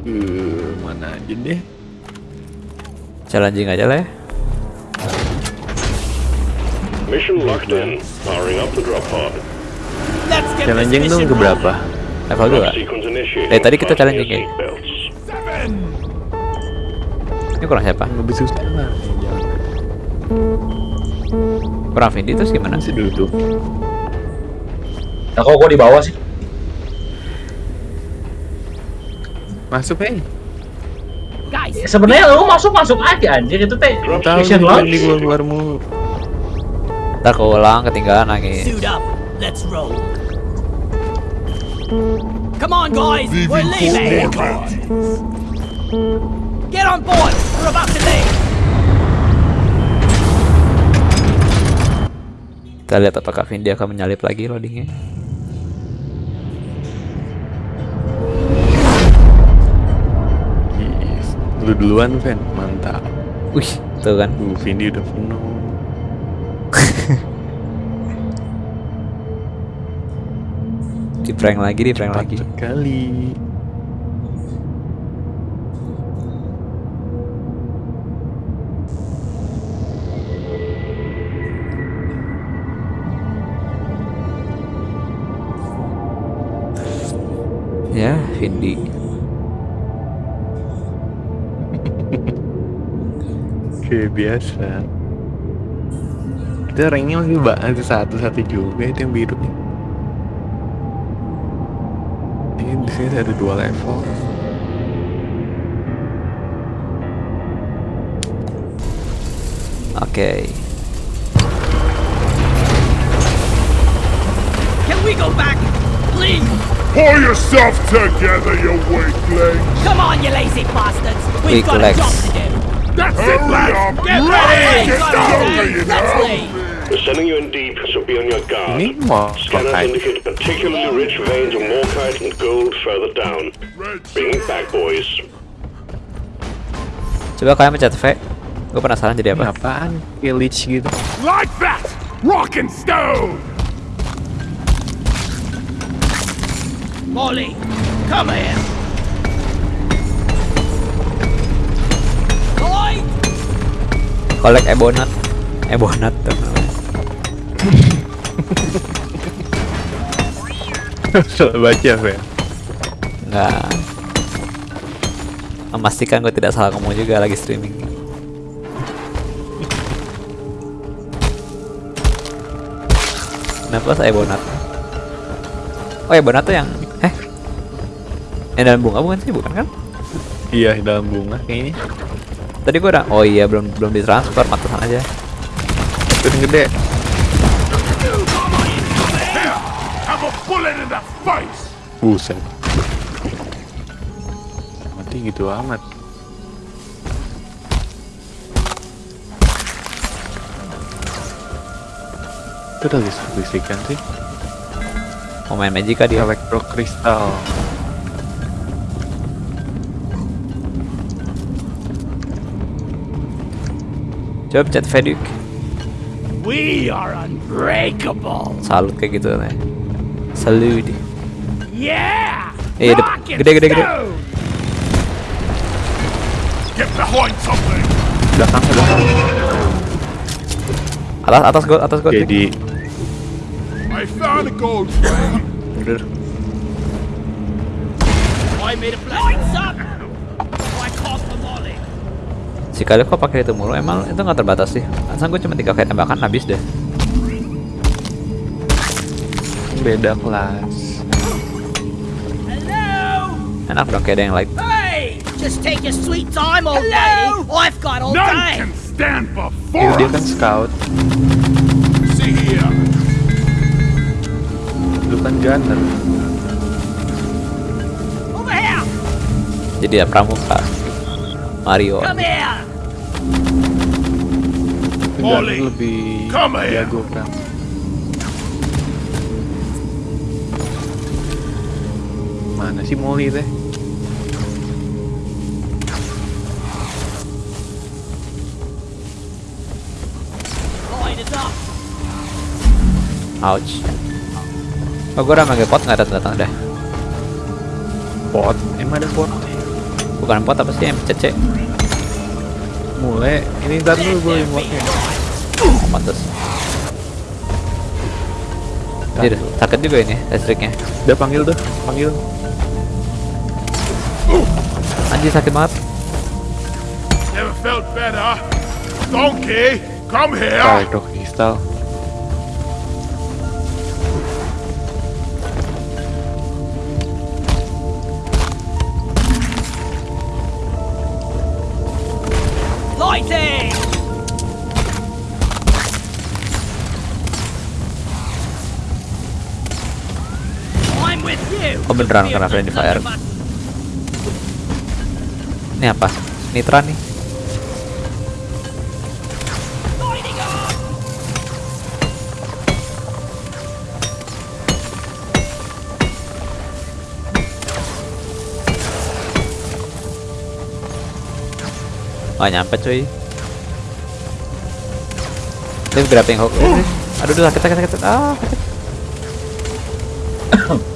uh, Mana aja deh Challenging aja lah ya Mission locked in. Powering up the drop pod. Challenging dong mission keberapa? Level Drop 2 sequence initiating. Dari tadi kita challenging ya? seatbelts. Seven! Ini kurang siapa? Lebih susah lah. Kurang Vindi terus gimana? Masih dulu tuh Nah kok gua di bawah sih? Masuk eh. Guys, Ya, Sebenarnya lu masuk masuk aja anjir itu teh Tahu mission nih launch. di keluar keluar mulu. Ntar keulang ketinggalan nangis. suit up. Let's roll. Come on, guys. We're leaving. Get on board. We're about to leave. Kita lihat apakah Vindi akan menyalip lagi loadingnya. Yes. Lu duluan, Ven. Mantap. Wih, tuh kan. Uh, Vindi udah penuh. Di prank lagi, di prank lagi. Sekali. Ya, Vindi. Kayak biasa. Kita ranknya masih satu-satu juga itu yang biru nih. Di sini ada dua level. Oke. Okay. can we go back? Please. Pull yourself together, you weakling! Come on, you lazy bastards. We've Weak got legs. a job to do. That's it, lads! Get ready! Get down, it, you dude. Let's leave. We're sending you in deep, so be on your guard. Ini mau Scanners pakai. indicate particularly rich veins of morkite and gold further down. Bring it back, boys. Coba kalian pencet V. Gue penasaran jadi Ini apa. apaan? Leech gitu. Like that! Rock and stone! Molly, come here. Collect Ebonat. Ebonat tuh Salah baca, Ven. Nggak. Memastikan gue tidak salah ngomong juga lagi streaming. Kenapa saya Ebonat? Oh Ebonat tuh yang eh yang dalam bunga bukan sih bukan kan? Iya, dalam bunga kayaknya. Tadi gue udah oh iya belum belum ditransfer pantesan aja. Yang gede. Buset. Mati gitu amat. Itu ada listrik-listrikan sih. Mau main Magica dia. Elektro kristal. Coba pencet Veduk. We are unbreakable! Salut kayak gitu nih. Salut. Yeah! Eh, gede, gede, gede. Get behind something! Belakang, belakang. Atas atas gol atas gol. Oke, di I found a gold! Udah. I made a. Lights up. I caught the Molly. Si kali kok pakai itu mulu emang itu nggak terbatas sih. Asal gue cuma tiga kali tembakan habis deh. beda kelas. Hello. Enak dong kayak ada yang lain. Hey, just take your sweet time, old lady. I've got all None day. can stand before dia us! kan scout, See here! lu kan gunner. Over here. Jadi ya pramuka. Mario. Come here. Molly, lebih come here. jago kan. Sih Molly teh? Ouch. Oh gue udah manggil pot nggak datang datang dah. Pot, emang ada pot. Bukan pot apa sih yang? Mulai, ini ntar dulu gue yang potnya. Oh, pantes. Jadi sakit juga ini listriknya. Udah panggil tuh, panggil. Anjir sakit banget. Never felt better. Donkey, come here. Style, donkey style. Lightning! I'm with you. Oh beneran kena friendly fire. Ini apa? Nitra nih. Gak nyampe cuy. Dia grabbing hook. Eh. Aduh, aduh, sakit, sakit, sakit. Ah, sakit.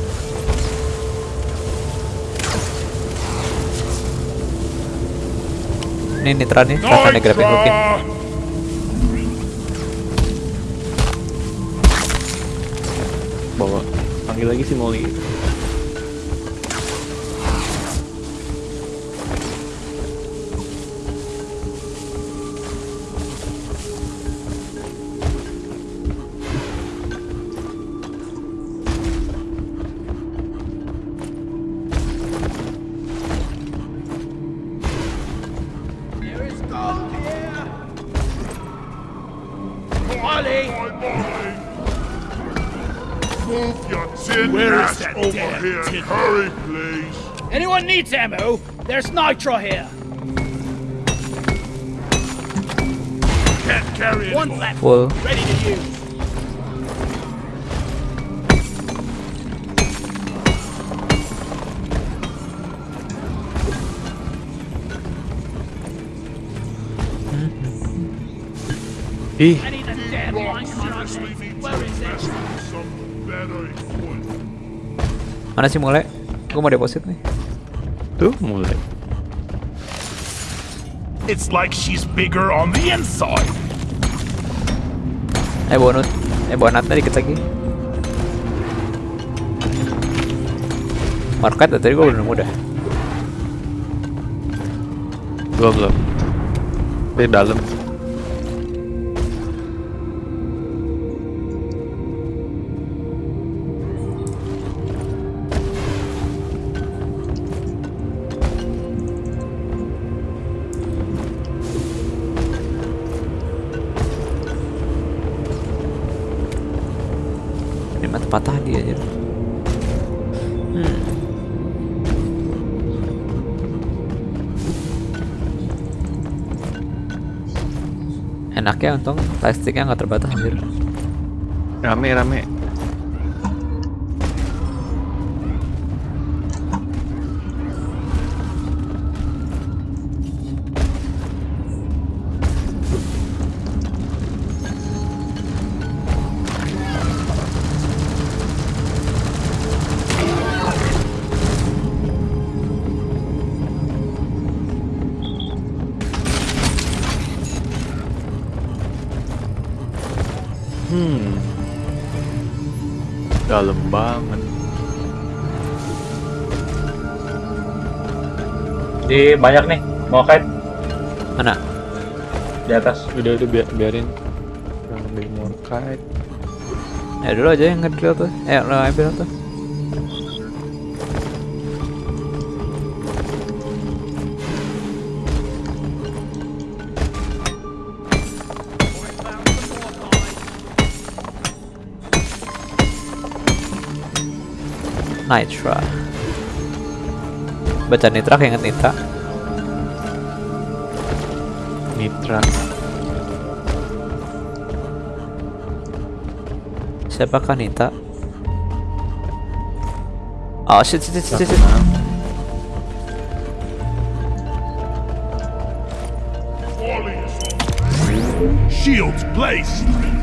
Ini Nitra nih, rasanya grabbing hookin. Nitra! Bawa panggil lagi si Molly. Needs ammo? There's nitro here. Can't carry One anymore. left. Full. Ready to use. Ih, I need a damn line Seriously need Where to is invest it? in some better equipment. Mana sih mulai? Gue mau deposit nih. Tuh mulai. It's like she's bigger on the inside. Eh bonus. Eh bonatnya dikit lagi. Market tadi gue udah nemu dah. Belum belum. Di dalam. Enaknya untung plastiknya nggak terbatas anjir. Rame rame. Dalam banget. Di banyak nih. Mau kait Mana? di atas. Udah udah biar, biarin. Yang ambil more kite. Ya dulu aja yang ngedrill tuh. Eh lo ambil tuh. Nitra. Baca Nitra kayak inget Nitra. Mitra. Siapakah Nita? Oh shit shit shit shit. shit. Shields placed.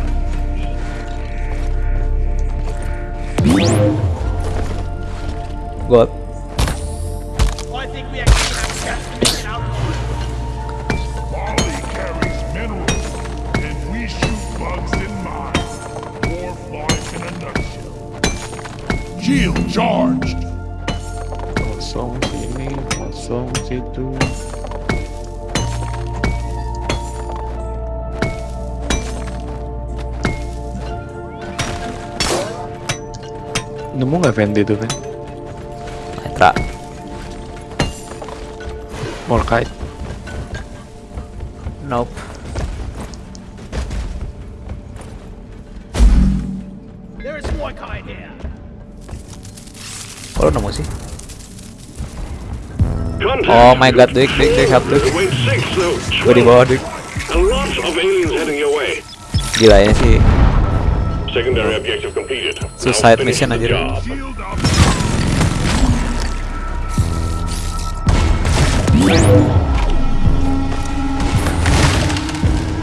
Fendi tuh Fen? Nitra. More kite. Nope. There is more kind here. Kok lu nemu sih? Oh my god, Dik, Dik, Dik, help though. Gue di bawah, Dik. A lot of aliens heading your way. Gila ini sih. Secondary objective completed. Suicide mission aja.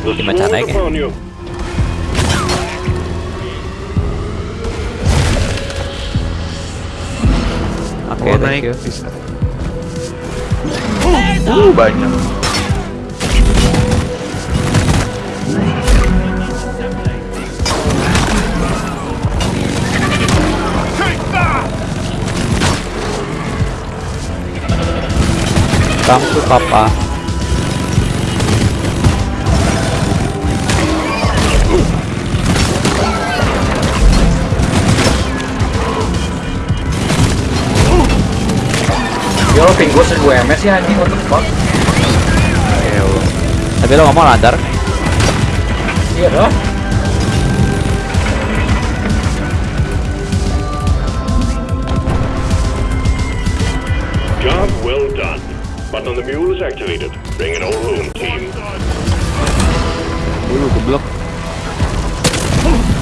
The Gimana upon you. Oke, oh thank naik you. Uh, banyak. Come to papa. Ya lo ping gue 1000 ms ya anjing what the fuck Tapi lo ngomong lancar. Iya dah activated. Bring it all home, team. Dulu geblok.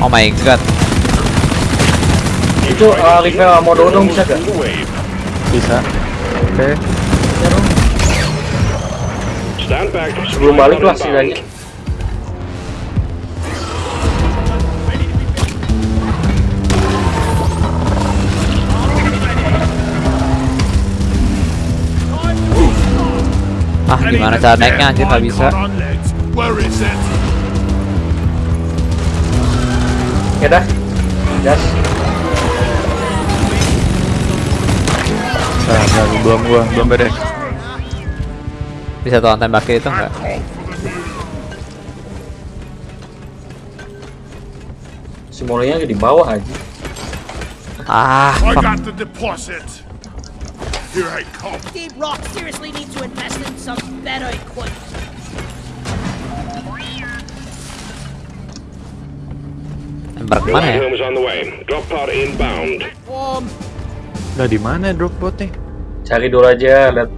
Oh my god. Itu uh, level mode dong bisa gak? Bisa. Oke. Back. Sebelum balik lah sih lagi Ah, gimana cara naiknya anjir nggak bisa. Ya dah Gas Nah, belum gua, belum beres. Bisa tuh tembakin itu enggak? Si Molonya di bawah aja Ah, I got the deposit. Here I come. Deep Rock seriously needs to invest in some better equipment. Embark mana ya? ride home is on the way. Drop pod inbound. Um, Lah di mana drop botnya? Cari dulu aja lihat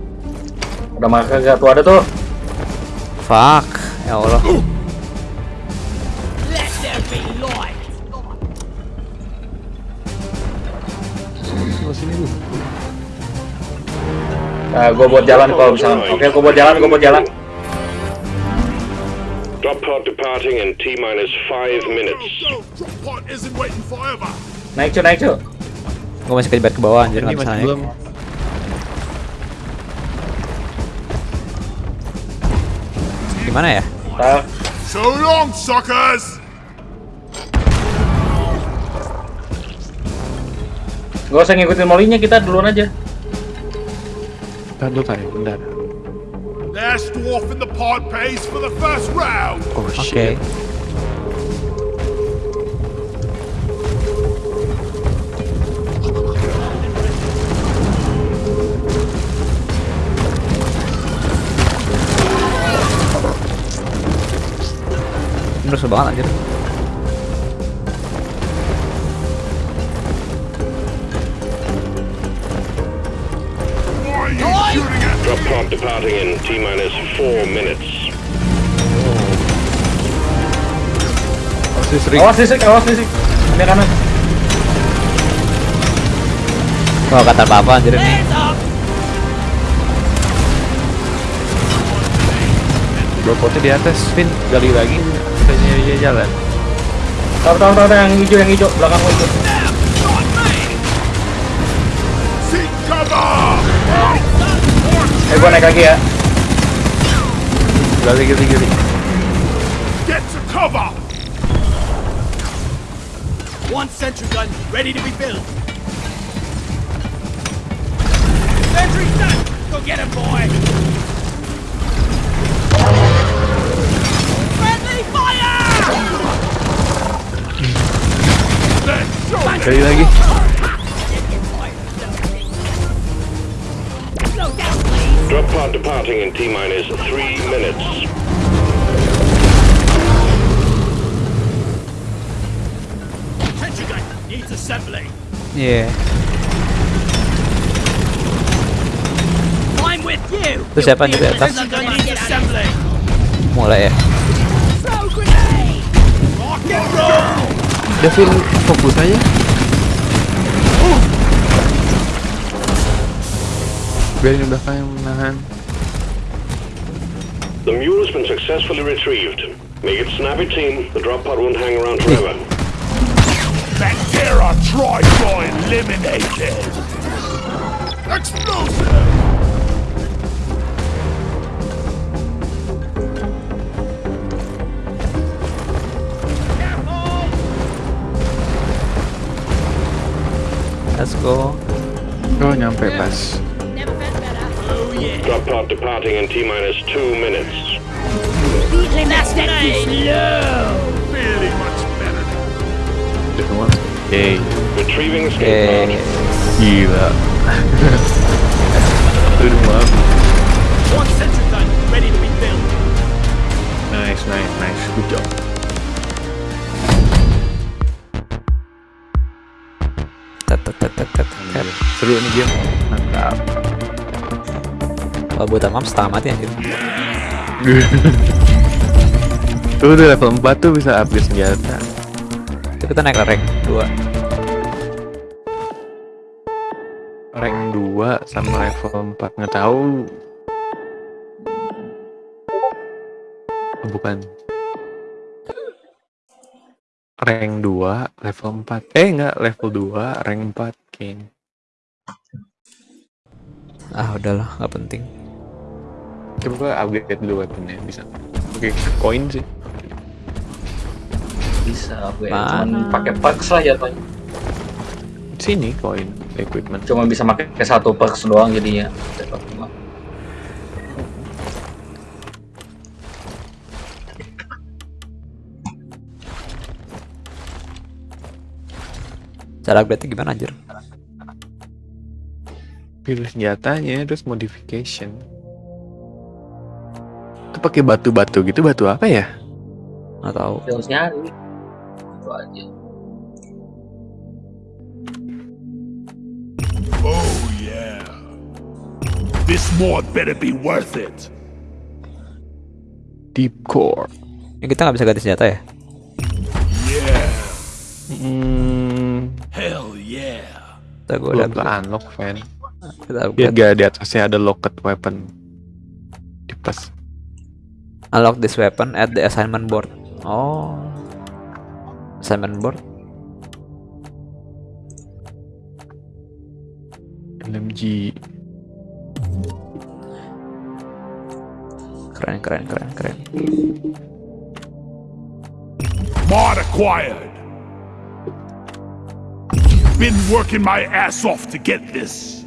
Ada marker gak tuh ada tuh Fuck. Ya Allah. Nah gue buat jalan kalau misalnya Oke gue buat jalan gue buat jalan Drop pod departing in T minus five minutes. Go, go. Drop pod isn't waiting forever. Naik cuy naik cuy Gue masih kejebat ke bawah anjir Ini nggak bisa naik. belum. Gimana ya? Ntar So long, suckers! Gak usah ngikutin molinya kita duluan aja Uh, bentar dulu kali, bentar. Last dwarf in the pod pays for the first round. Oh Oke. shit. Ini rusuh banget pod departing in T minus four minutes. Listrik. Awas listrik awas listrik Ini kanan gak kata apa-apa anjir ini. Botnya di atas, Vin. Gali lagi. Katanya dia jalan. Tahu tahu tahu yang hijau yang hijau belakang hijau Eh gua naik lagi ya Gali, gali, gali. Get to cover! One sentry gun ready to be built. Sentry's done! Go get him, boy! Friendly fire! Let's show Gali lagi. departing in T-minus three minutes. Attention guys, needs assembly. Yeah. I'm with you. Itu siapa nih di atas? Mulai ya. Devin fokus aja. Biarin udah kayak menahan. Successfully retrieved. Make it snappy, team. The drop pod won't hang around forever. Bactera Trico eliminated! Explosive! Let's go. Oh nyampe pas. Never felt better. Oh yeah. Drop pod departing in T minus two minutes. Beetling that's Stay low. Feeling much better. Udah semua. Oke. Retrieving escape pod. Gila. Itu semua. One sentry gun ready to be built. Nice, nice, nice. Good job. Seru nih game. Mantap. Kalau buat amam setengah mati anjir. Tuh udah level 4 tuh bisa upgrade senjata. Itu kita naik rank 2. Rank 2 sama level 4 nggak tahu. Oh, bukan. Rank 2 level 4. Eh enggak level 2 rank 4 kayaknya. Ah udahlah, nggak penting. Coba upgrade dulu weaponnya bisa. Oke, koin sih. Bisa gue cuman pakai perks lah jatuhnya. Sini koin equipment. Cuma bisa pakai satu perks doang jadinya. Cara upgrade gimana anjir? Pilih senjatanya terus modification. Itu pakai batu-batu gitu, batu apa ya? Nggak tahu. Harus nyari. Aja. Oh yeah. This mod better be worth it. Deep core. Ini kita nggak bisa ganti senjata ya? Yeah. Hmm, Hell yeah. Kita gue udah unlock fan. kita upgrade. gak di atasnya ada locket weapon. Di pas. Unlock this weapon at the assignment board. Oh. Assignment board. LMG. Keren keren keren keren. Mod acquired. Been working my ass off to get this.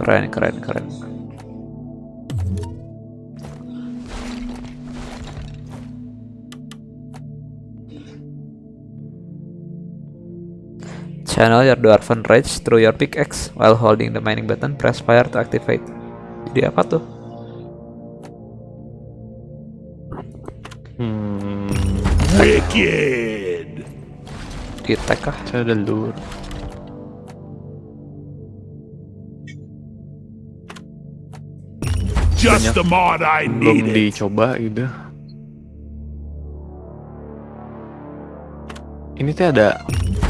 Keren keren keren. Channel your dwarven rage through your pickaxe while holding the mining button. Press fire to activate. Jadi apa tuh? Hmm, Wicked. Di tag kah? saya ada lure. Just the mod I Belum needed. dicoba gitu. Ini teh ada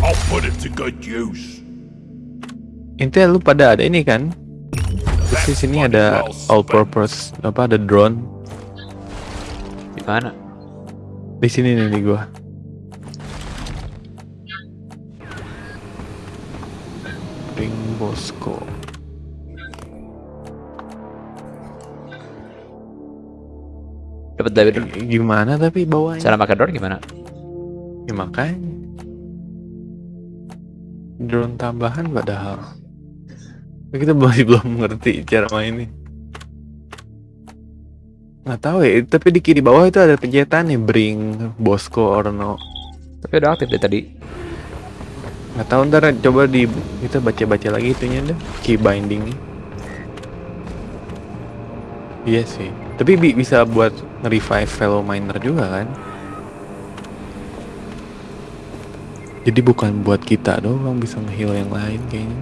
I'll put it to good use. ini teh lu pada ada ini kan? Terus di sini ada all purpose apa ada drone Di mana? di sini nih di gua. Ring Bosco. Dapat dari Gimana tapi bawahnya? Cara pakai drone gimana? Ya makanya. Drone tambahan padahal. Kita masih belum ngerti cara mainnya. Nggak tahu ya, tapi di kiri bawah itu ada pencetan nih Bring, Bosco, or no. Tapi udah aktif deh tadi. Nggak tahu ntar coba di kita baca-baca lagi itunya deh, key binding. Iya sih, tapi bi- bisa buat nge-revive fellow miner juga kan? Jadi bukan buat kita doang bisa nge-heal yang lain kayaknya.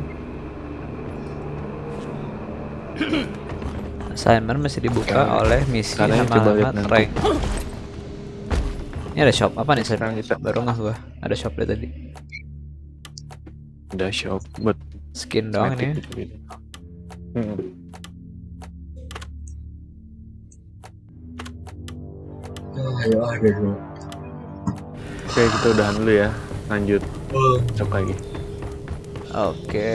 Assignment masih dibuka Sekarang- oleh misi sama lihat alamat nanti. rank. Ini ada shop apa nih? Sekarang kita- Baru nggak gua. Ada shop deh tadi. Ada shop buat Skin doang ini. Hmm. Ayo, ayo, ayo. Oke kita udahan dulu ya. Lanjut. Cok lagi. Oke.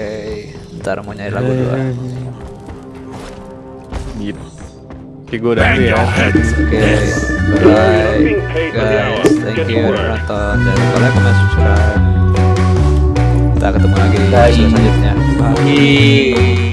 Ntar mau nyari lagu dua. Gitu. Oke gue udahan dulu ya. Oke. Bye guys. Thank you udah nonton. Jangan lupa like, comment, subscribe. Kita ketemu lagi di episode selanjutnya. Bye.